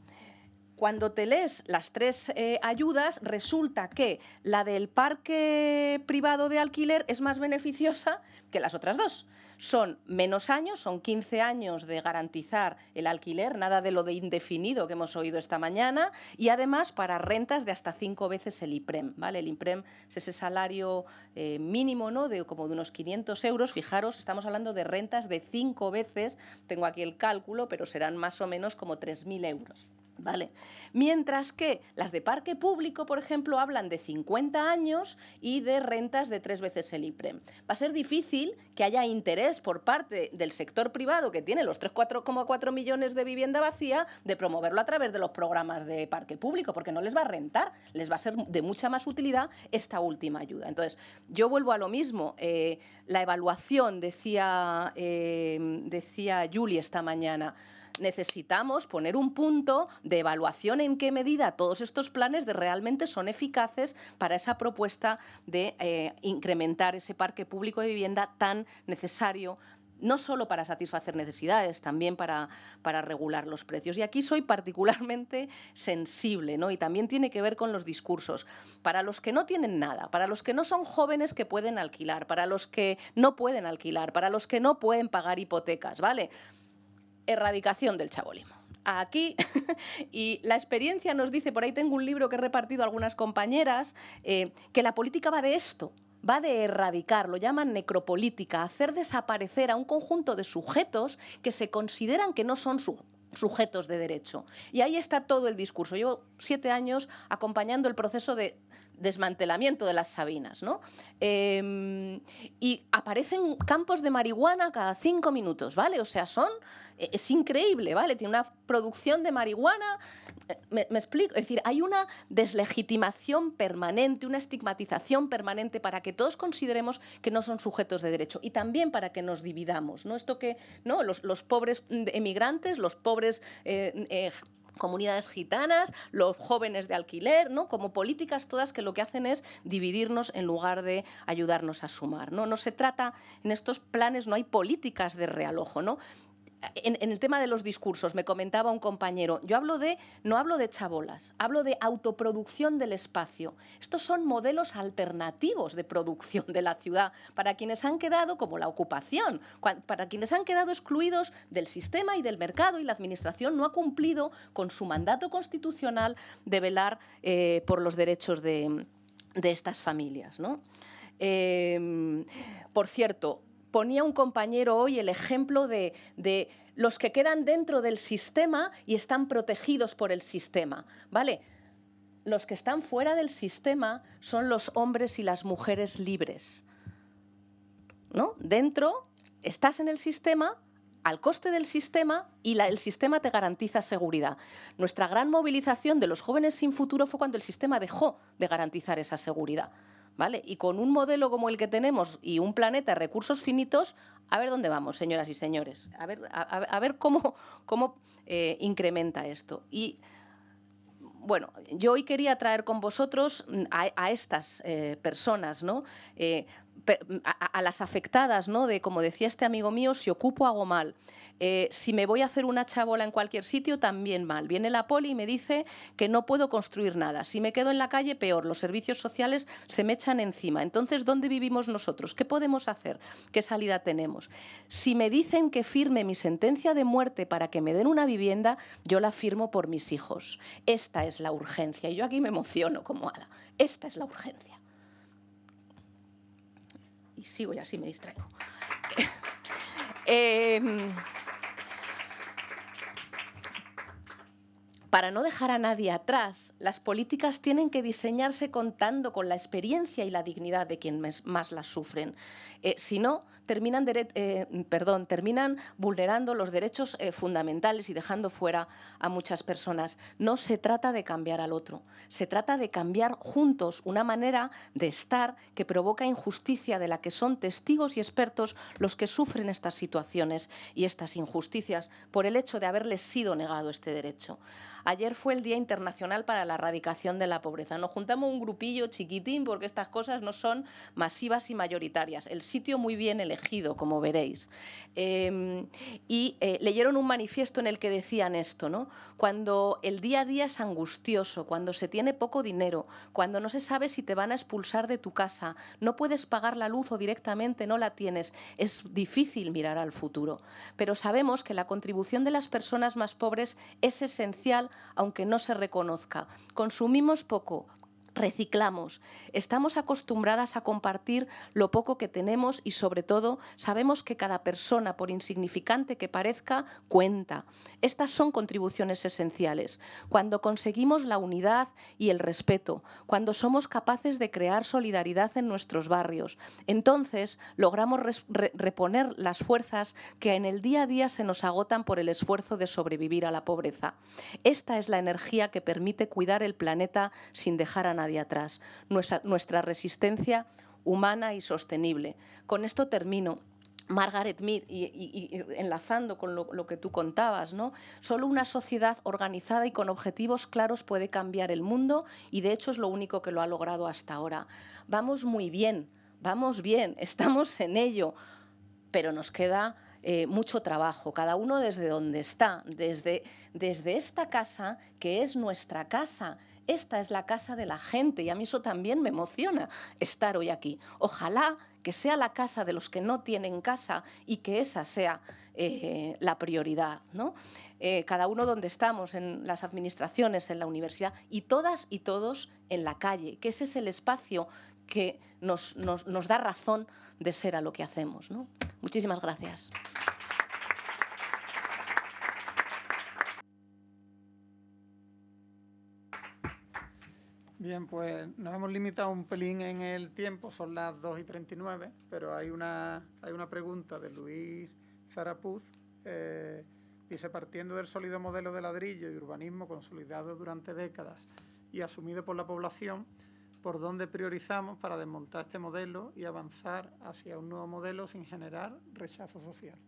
Cuando te lees las tres eh, ayudas, resulta que la del parque privado de alquiler es más beneficiosa que las otras dos. Son menos años, son 15 años de garantizar el alquiler, nada de lo de indefinido que hemos oído esta mañana, y además para rentas de hasta cinco veces el IPREM. ¿vale? El IPREM es ese salario eh, mínimo ¿no? de como de unos 500 euros. Fijaros, estamos hablando de rentas de cinco veces, tengo aquí el cálculo, pero serán más o menos como 3.000 euros. ¿Vale? Mientras que las de parque público, por ejemplo, hablan de 50 años y de rentas de tres veces el IPREM. Va a ser difícil que haya interés por parte del sector privado, que tiene los 3,4 millones de vivienda vacía, de promoverlo a través de los programas de parque público, porque no les va a rentar, les va a ser de mucha más utilidad esta última ayuda. Entonces, yo vuelvo a lo mismo. Eh, la evaluación, decía, eh, decía Julie esta mañana, necesitamos poner un punto de evaluación en qué medida todos estos planes de realmente son eficaces para esa propuesta de eh, incrementar ese parque público de vivienda tan necesario no solo para satisfacer necesidades, también para, para, regular los precios. Y aquí soy particularmente sensible, ¿no? Y también tiene que ver con los discursos. Para los que no tienen nada, para los que no son jóvenes que pueden alquilar, para los que no pueden alquilar, para los que no pueden pagar hipotecas, ¿vale? Erradicación del chabolismo. Aquí, y la experiencia nos dice, por ahí tengo un libro que he repartido a algunas compañeras, eh, que la política va de esto, va de erradicar, lo llaman necropolítica, hacer desaparecer a un conjunto de sujetos que se consideran que no son sujetos de derecho. Y ahí está todo el discurso. Llevo siete años acompañando el proceso de desmantelamiento de las Sabinas, ¿no? Em, y aparecen campos de marihuana cada cinco minutos, ¿vale? O sea, son es increíble, ¿vale? Tiene una producción de marihuana, eh, me, explico, es decir, hay una deslegitimación permanente, una estigmatización permanente para que todos consideremos que no son sujetos de derecho y también para que nos dividamos, ¿no? Esto que, ¿no? Los, pobres emigrantes, los pobres... Eh, eh, comunidades gitanas, los jóvenes de alquiler, ¿no? como políticas todas que lo que hacen es dividirnos en lugar de ayudarnos a sumar. No, no se trata, en estos planes no hay políticas de realojo, ¿no? En, el tema de los discursos, me comentaba un compañero, yo hablo de, no hablo de chabolas, hablo de autoproducción del espacio. Estos son modelos alternativos de producción de la ciudad para quienes han quedado, como la ocupación, para quienes han quedado excluidos del sistema y del mercado y la Administración no ha cumplido con su mandato constitucional de velar eh, por los derechos de, estas familias. Em, por cierto, ponía un compañero hoy el ejemplo de, los que quedan dentro del sistema y están protegidos por el sistema, ¿vale? Los que están fuera del sistema son los hombres y las mujeres libres. ¿No? Dentro estás en el sistema, al coste del sistema y el sistema te garantiza seguridad. Nuestra gran movilización de los jóvenes sin futuro fue cuando el sistema dejó de garantizar esa seguridad. ¿Vale? Y con un modelo como el que tenemos y un planeta recursos finitos, a ver dónde vamos, señoras y señores. A ver, a, ver cómo, cómo eh, incrementa esto. Y bueno, yo hoy quería traer con vosotros a, estas eh, personas, ¿no? Eh, a, las afectadas, ¿no? De, como decía este amigo mío, si ocupo hago mal. Eh, si me voy a hacer una chabola en cualquier sitio, también mal. Viene la poli y me dice que no puedo construir nada. Si me quedo en la calle, peor. Los servicios sociales se me echan encima. Entonces, ¿dónde vivimos nosotros? ¿Qué podemos hacer? ¿Qué salida tenemos? Si me dicen que firme mi sentencia de muerte para que me den una vivienda, yo la firmo por mis hijos. Esta es la urgencia. Y yo aquí me emociono como Ada. Esta es la urgencia. Y sigo y así me distraigo. Em, Para no dejar a nadie atrás, las políticas tienen que diseñarse contando con la experiencia y la dignidad de quienes más las sufren. Eh, si no, terminan, eh, perdón, terminan vulnerando los derechos eh, fundamentales y dejando fuera a muchas personas. No se trata de cambiar al otro, se trata de cambiar juntos una manera de estar que provoca injusticia de la que son testigos y expertos los que sufren estas situaciones y estas injusticias por el hecho de haberles sido negado este derecho. Ayer fue el Día Internacional para la Erradicación de la Pobreza. Nos juntamos un grupillo chiquitín porque estas cosas no son masivas y mayoritarias. El sitio muy bien elegido, como veréis. Em, y eh, leyeron un manifiesto en el que decían esto, ¿no? Cuando el día a día es angustioso, cuando se tiene poco dinero, cuando no se sabe si te van a expulsar de tu casa, no puedes pagar la luz o directamente no la tienes, es difícil mirar al futuro. Pero sabemos que la contribución de las personas más pobres es esencial aunque no se reconozca. Consumimos poco, reciclamos. Estamos acostumbradas a compartir lo poco que tenemos y sobre todo sabemos que cada persona, por insignificante que parezca, cuenta. Estas son contribuciones esenciales. Cuando conseguimos la unidad y el respeto, cuando somos capaces de crear solidaridad en nuestros barrios, entonces logramos reponer las fuerzas que en el día a día se nos agotan por el esfuerzo de sobrevivir a la pobreza. Esta es la energía que permite cuidar el planeta sin dejar a nadie atrás, nuestra, resistencia humana y sostenible. Con esto termino. Margaret Mead, y, enlazando con lo, lo, que tú contabas, ¿no? Solo una sociedad organizada y con objetivos claros puede cambiar el mundo y de hecho es lo único que lo ha logrado hasta ahora. Vamos muy bien, vamos bien, estamos en ello, pero nos queda eh, mucho trabajo, cada uno desde donde está, desde, desde esta casa que es nuestra casa. Esta es la casa de la gente y a mí eso también me emociona estar hoy aquí. Ojalá que sea la casa de los que no tienen casa y que esa sea eh, la prioridad. ¿no? Eh, cada uno donde estamos, en las administraciones, en la universidad y todas y todos en la calle, que ese es el espacio que nos, da razón de ser a lo que hacemos. Muchísimas gracias. Bien, pues nos hemos limitado un pelín en el tiempo, son las 2 y 39, pero hay una, hay una pregunta de Luis Zarapuz. Eh, dice, partiendo del sólido modelo de ladrillo y urbanismo consolidado durante décadas y asumido por la población, ¿por dónde priorizamos para desmontar este modelo y avanzar hacia un nuevo modelo sin generar rechazo social?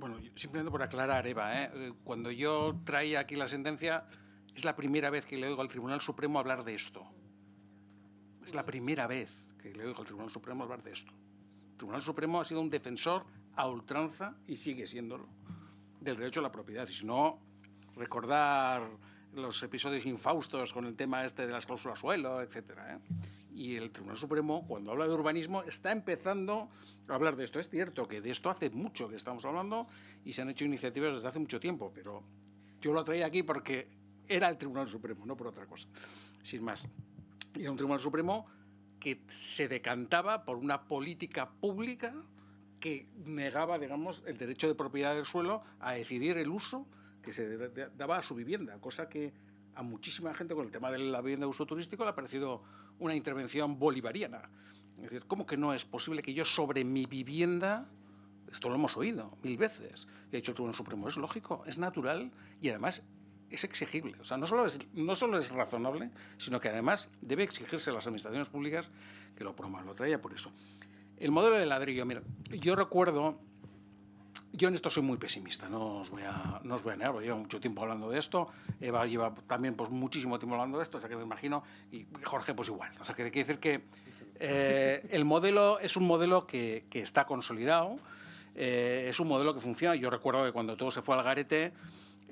Bueno, simplemente por aclarar, Eva, ¿eh? Eh, cuando yo traía aquí la sentencia, es la primera vez que le oigo al Tribunal Supremo hablar de esto. Es la primera vez que le oigo al Tribunal Supremo hablar de esto. El Tribunal Supremo ha sido un defensor a ultranza, y sigue siéndolo, del derecho a la propiedad. Y si no, recordar los episodios infaustos con el tema este de las cláusulas suelo, etcétera. ¿eh? Y el Tribunal Supremo, cuando habla de urbanismo, está empezando a hablar de esto. Es cierto que de esto hace mucho que estamos hablando y se han hecho iniciativas desde hace mucho tiempo, pero yo lo traía aquí porque era el Tribunal Supremo, no por otra cosa. Sin más. Era un Tribunal Supremo que se decantaba por una política pública que negaba, digamos, el derecho de propiedad del suelo a decidir el uso que se daba a su vivienda, cosa que a muchísima gente con el tema de la vivienda de uso turístico le ha parecido una intervención bolivariana. Es decir, ¿cómo que no es posible que yo sobre mi vivienda, esto lo hemos oído mil veces, y ha dicho el Tribunal Supremo, es lógico, es natural y además es exigible. O sea, no solo es, no solo es razonable, sino que además debe exigirse a las administraciones públicas que lo promuevan. Lo traía por eso. El modelo de ladrillo, mira, yo recuerdo yo en esto soy muy pesimista, no os voy a, no os voy a negar, llevo mucho tiempo hablando de esto, Eva lleva también pues, muchísimo tiempo hablando de esto, o sea que me imagino, y Jorge pues igual. O sea que quiere decir que eh, el modelo es un modelo que, que está consolidado, eh, es un modelo que funciona. Yo recuerdo que cuando todo se fue al garete,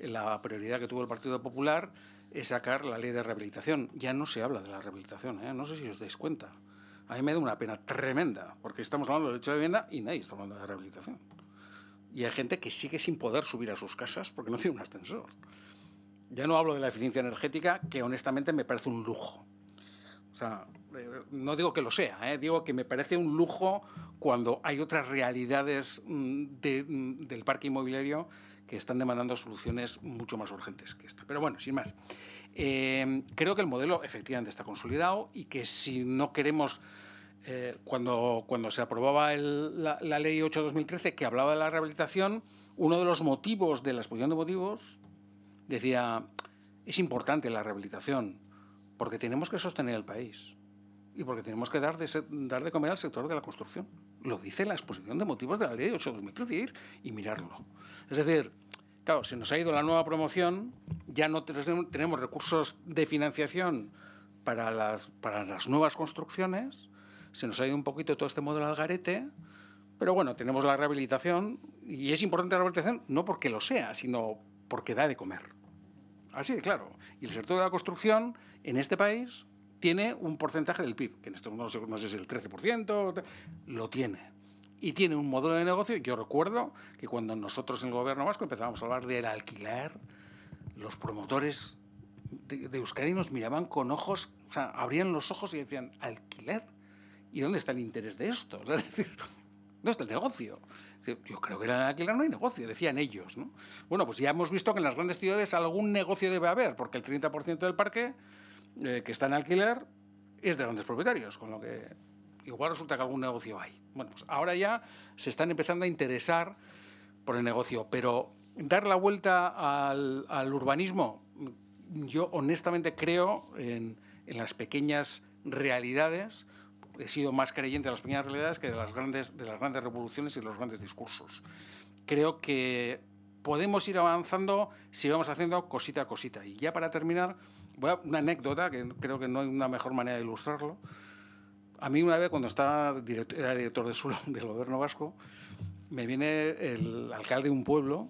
la prioridad que tuvo el Partido Popular es sacar la ley de rehabilitación. Ya no se habla de la rehabilitación, ¿eh? no sé si os dais cuenta. A mí me da una pena tremenda, porque estamos hablando del derecho de vivienda y nadie está hablando de rehabilitación. Y hay gente que sigue sin poder subir a sus casas porque no tiene un ascensor. Ya no hablo de la eficiencia energética, que honestamente me parece un lujo. O sea, eh, no digo que lo sea, ¿eh? digo que me parece un lujo cuando hay otras realidades mm, mm, del parque inmobiliario que están demandando soluciones mucho más urgentes que esta. Pero bueno, sin más. Eh, creo que el modelo efectivamente está consolidado y que si no queremos, cuando, cuando se aprobaba la, la, Ley 8-2013 que hablaba de la rehabilitación, uno de los motivos de la exposición de motivos decía, es importante la rehabilitación porque tenemos que sostener el país y porque tenemos que dar de, dar de comer al sector de la construcción. Lo dice la exposición de motivos de la ley 8 de 2013 y mirarlo. Es decir, claro, se nos ha ido la nueva promoción, ya no tenemos recursos de financiación para las nuevas construcciones, se nos ha ido un poquito todo este modelo al garete, pero bueno, tenemos la rehabilitación y es importante la rehabilitación no porque lo sea, sino porque da de comer. Así de claro. Y el sector de la construcción en este país tiene un porcentaje del PIB, que en esto no sé, si es el 13%, lo tiene. Y tiene un modelo de negocio, yo recuerdo que cuando nosotros en el gobierno vasco empezábamos a hablar del alquiler, los promotores de, Euskadi nos miraban con ojos, o sea, abrían los ojos y decían, ¿alquiler? ¿Y dónde está el interés de esto? es decir, ¿dónde está el negocio? Yo creo que en el alquiler no hay negocio, decían ellos. ¿no? Bueno, pues ya hemos visto que en las grandes ciudades algún negocio debe haber, porque el 30% del parque eh, que está en alquiler es de grandes propietarios, con lo que igual resulta que algún negocio hay. Bueno, pues ahora ya se están empezando a interesar por el negocio, pero dar la vuelta al, urbanismo, yo honestamente creo en, las pequeñas realidades, he sido más creyente de las pequeñas realidades que de las grandes, de las grandes revoluciones y los grandes discursos. Creo que podemos ir avanzando si vamos haciendo cosita a cosita. Y ya para terminar, una anécdota, que creo que no hay una mejor manera de ilustrarlo. A mí una vez, cuando estaba era director de suelo del gobierno vasco, me viene el alcalde de un pueblo,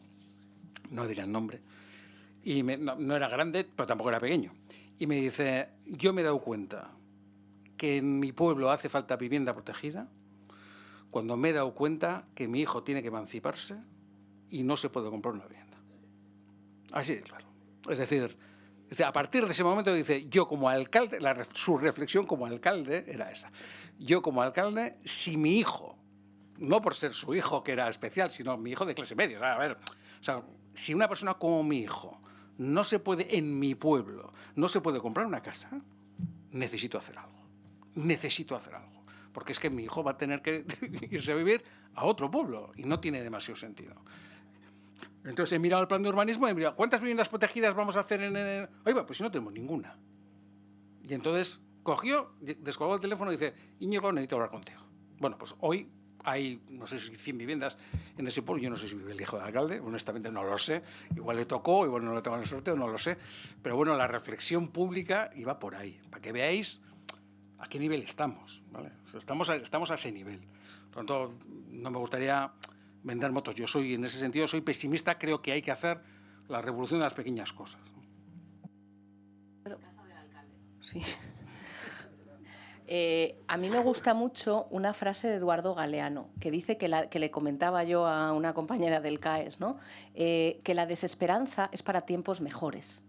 no diré el nombre, y no, era grande, pero tampoco era pequeño. Y me dice, yo me he dado cuenta que en mi pueblo hace falta vivienda protegida, cuando me he dado cuenta que mi hijo tiene que emanciparse y no se puede comprar una vivienda. Así de claro. Es decir, a partir de ese momento dice, yo como alcalde, su reflexión como alcalde era esa. Yo como alcalde, si mi hijo, no por ser su hijo que era especial, sino mi hijo de clase media, a ver, o sea, si una persona como mi hijo no se puede, en mi pueblo, no se puede comprar una casa, necesito hacer algo. Necesito hacer algo. Porque es que mi hijo va a tener que irse a vivir a otro pueblo y no tiene demasiado sentido. Entonces he mirado el plan de urbanismo y he mirado, ¿cuántas viviendas protegidas vamos a hacer en el...? Oiga, pues si no tenemos ninguna. Y entonces cogió, descolgó el teléfono y dice, Íñigo, necesito hablar contigo. Bueno, pues hoy hay, no sé si 100 viviendas en ese pueblo, yo no sé si vive el hijo del alcalde, honestamente no lo sé, igual le tocó, igual no le tocó el sorteo, no lo sé, pero bueno, la reflexión pública iba por ahí, para que veáis a qué nivel estamos, ¿vale? estamos, a, estamos a ese nivel. Por lo tanto, no me gustaría vender motos. Yo soy, en ese sentido, soy pesimista, creo que hay que hacer la revolución de las pequeñas cosas. Sí. Eh, a mí me gusta mucho una frase de Eduardo Galeano, que dice que, le comentaba yo a una compañera del CAES, ¿no? Eh, que la desesperanza es para tiempos mejores.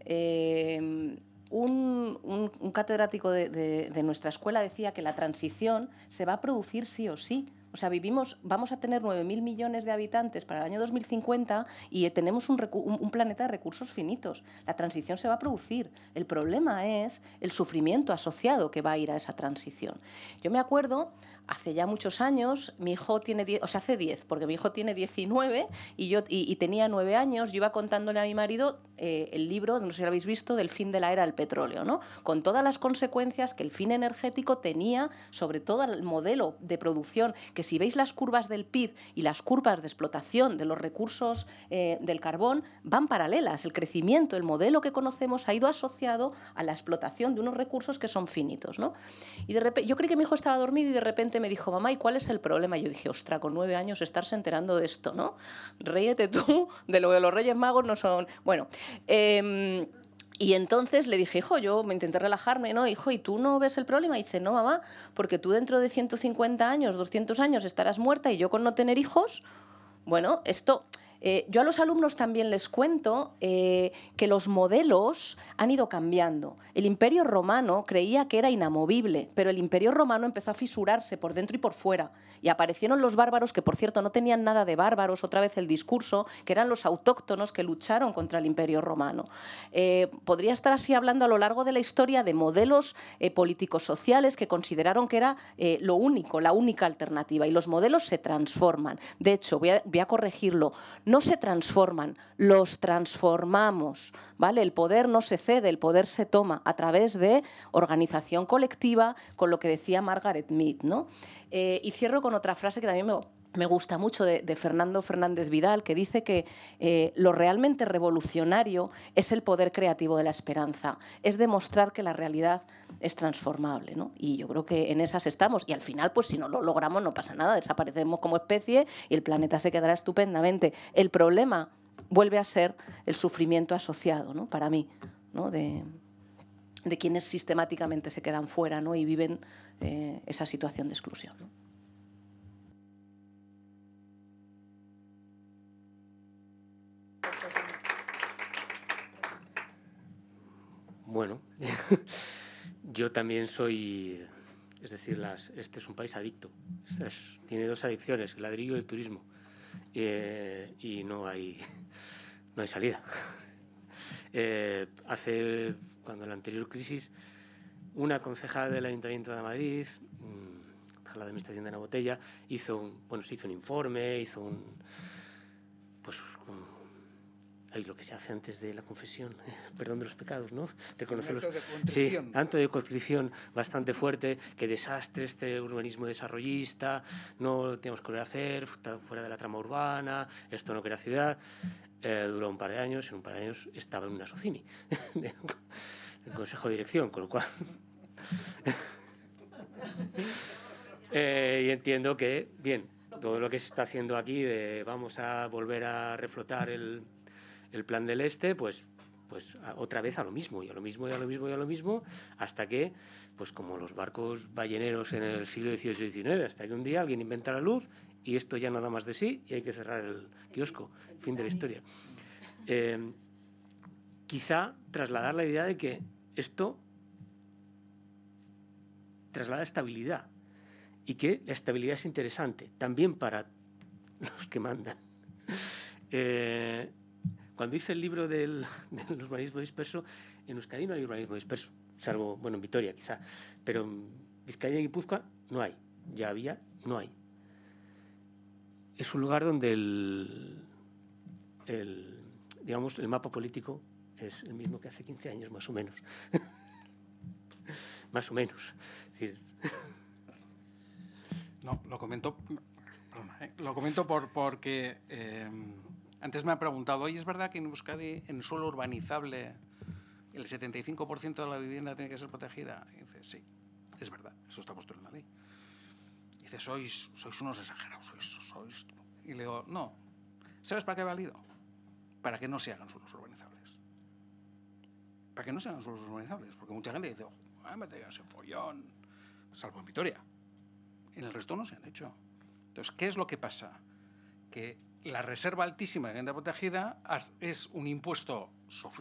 Eh, un, catedrático de nuestra escuela decía que la transición se va a producir sí o sí, o sea, vivimos, vamos a tener 9.000 millones de habitantes para el año 2050 y tenemos un, un, planeta de recursos finitos. La transición se va a producir. El problema es el sufrimiento asociado que va a ir a esa transición. Yo me acuerdo hace ya muchos años, mi hijo tiene 10, o sea, hace 10, porque mi hijo tiene 19 y yo y, tenía 9 años, yo iba contándole a mi marido eh, el libro, no sé si lo habéis visto, del fin de la era del petróleo, ¿no? Con todas las consecuencias que el fin energético tenía sobre todo el modelo de producción, que si veis las curvas del PIB y las curvas de explotación de los recursos eh, del carbón, van paralelas. El crecimiento, el modelo que conocemos ha ido asociado a la explotación de unos recursos que son finitos, ¿no? Y de repente, yo creí que mi hijo estaba dormido y de repente me dijo, mamá, ¿y cuál es el problema? yo dije, ostra, con nueve años estarse enterando de esto, ¿no? Ríete tú de lo de los Reyes Magos no son... Bueno, em, y entonces le dije, hijo, yo me intenté relajarme, ¿no? Hijo, ¿y tú no ves el problema? Y dice, no, mamá, porque tú dentro de 150 años, 200 años estarás muerta y yo con no tener hijos, bueno, esto Eh, yo a los alumnos también les cuento eh, que los modelos han ido cambiando. El imperio romano creía que era inamovible, pero el imperio romano empezó a fisurarse por dentro y por fuera. Y aparecieron los bárbaros, que por cierto no tenían nada de bárbaros, otra vez el discurso, que eran los autóctonos que lucharon contra el imperio romano. Eh, podría estar así hablando a lo largo de la historia de modelos políticos sociales que consideraron que era lo único, la única alternativa. Y los modelos se transforman. De hecho, voy a, voy a corregirlo no se transforman, los transformamos. ¿vale? El poder no se cede, el poder se toma a través de organización colectiva, con lo que decía Margaret Mead. ¿no? Eh, y cierro con otra frase que también me, gusta mucho de, Fernando Fernández Vidal, que dice que eh, lo realmente revolucionario es el poder creativo de la esperanza, es demostrar que la realidad es transformable. ¿no? Y yo creo que en esas estamos. Y al final, pues si no lo logramos, no pasa nada, desaparecemos como especie y el planeta se quedará estupendamente. El problema vuelve a ser el sufrimiento asociado, ¿no? para mí, ¿no? de, quienes sistemáticamente se quedan fuera ¿no? y viven eh, esa situación de exclusión. Bueno, yo también soy, es decir, este es un país adicto. tiene dos adicciones, el ladrillo y el turismo. Eh, y no hay, no hay salida. Eh, hace, cuando la anterior crisis, una concejal del Ayuntamiento de Madrid, mm, la Administración de la Botella, hizo un, bueno, se hizo un informe, hizo un, pues, un, Ay, lo que se hace antes de la confesión, perdón de los pecados, ¿no? Reconocerlos. Sí, tanto de contrición bastante fuerte, que desastre este urbanismo desarrollista, no tenemos que hacer, fuera de la trama urbana, esto no crea ciudad. Eh, duró un par de años, en un par de años estaba en una SOCIMI, el Consejo de Dirección, con lo cual... Eh, y entiendo que, bien, todo lo que se está haciendo aquí de vamos a volver a reflotar el, el plan del Este, pues, pues otra vez a lo mismo, y a lo mismo, y a lo mismo, y a lo mismo, hasta que, pues como los barcos balleneros en el siglo XVIII y XIX, hasta que un día alguien inventa la luz y esto ya nada más de sí y hay que cerrar el kiosco. Fin de la historia. Eh, quizá trasladar la idea de que esto traslada estabilidad y que la estabilidad es interesante también para los que mandan. Eh, cuando hice el libro del, urbanismo disperso, en Euskadi no hay urbanismo disperso, salvo, bueno, en Vitoria quizá, pero en Vizcaya y Guipúzcoa no hay, ya había, no hay. Es un lugar donde el, digamos, el mapa político es el mismo que hace 15 años, más o menos. más o menos. no, lo comento, ¿eh? lo comento por, porque... Eh, antes me han preguntado, ¿y es verdad que en Euskadi, en suelo urbanizable, el 75% de la vivienda tiene que ser protegida? Y dice, sí, es verdad, eso está puesto en la ley. dice, sois, sois unos exagerados, sois, sois... Y le digo, no, ¿sabes para qué ha valido? Para que no se hagan suelos urbanizables. Para que no se hagan suelos urbanizables, porque mucha gente dice, ah, me ese follón, salvo en Vitoria. En el resto no se han hecho. Entonces, ¿qué es lo que pasa? Que la reserva altísima de vivienda protegida es un impuesto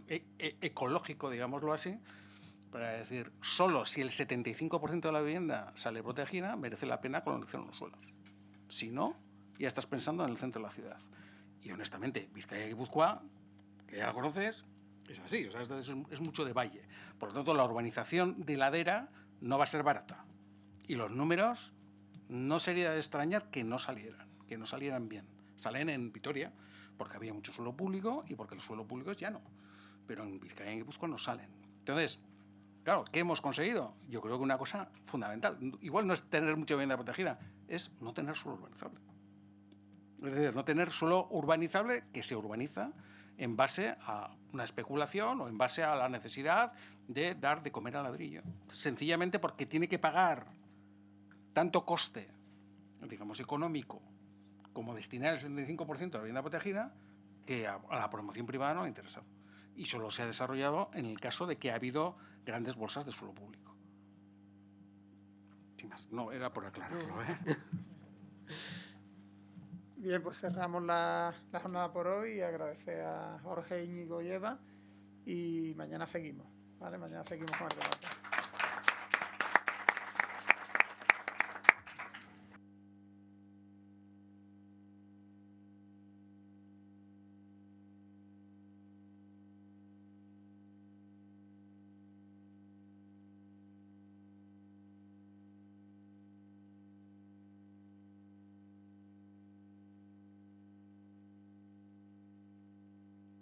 e, e, ecológico, digámoslo así, para decir, solo si el 75% de la vivienda sale protegida, merece la pena colonizar los suelos. Si no, ya estás pensando en el centro de la ciudad. Y honestamente, Vizcaya y Guipúzcoa, que ya la conoces, es así, o sea, es, es mucho de valle. Por lo tanto, la urbanización de ladera no va a ser barata. Y los números no sería de extrañar que no salieran, que no salieran bien. Salen en Vitoria porque había mucho suelo público y porque el suelo público es llano. Pero en Vizcaya y Guipúzcoa no salen. Entonces, claro, ¿qué hemos conseguido? Yo creo que una cosa fundamental, igual no es tener mucha vivienda protegida, es no tener suelo urbanizable. Es decir, no tener suelo urbanizable que se urbaniza en base a una especulación o en base a la necesidad de dar de comer al ladrillo. Sencillamente porque tiene que pagar tanto coste, digamos, económico como destinar el 75% de la vivienda protegida, que a, la promoción privada no le interesa. Y solo se ha desarrollado en el caso de que ha habido grandes bolsas de suelo público. Sin más, no, era por aclararlo. ¿eh? Bien, pues cerramos la, jornada por hoy y agradecer a Jorge, Íñigo y Eva y mañana seguimos, ¿vale? Mañana seguimos con el debate.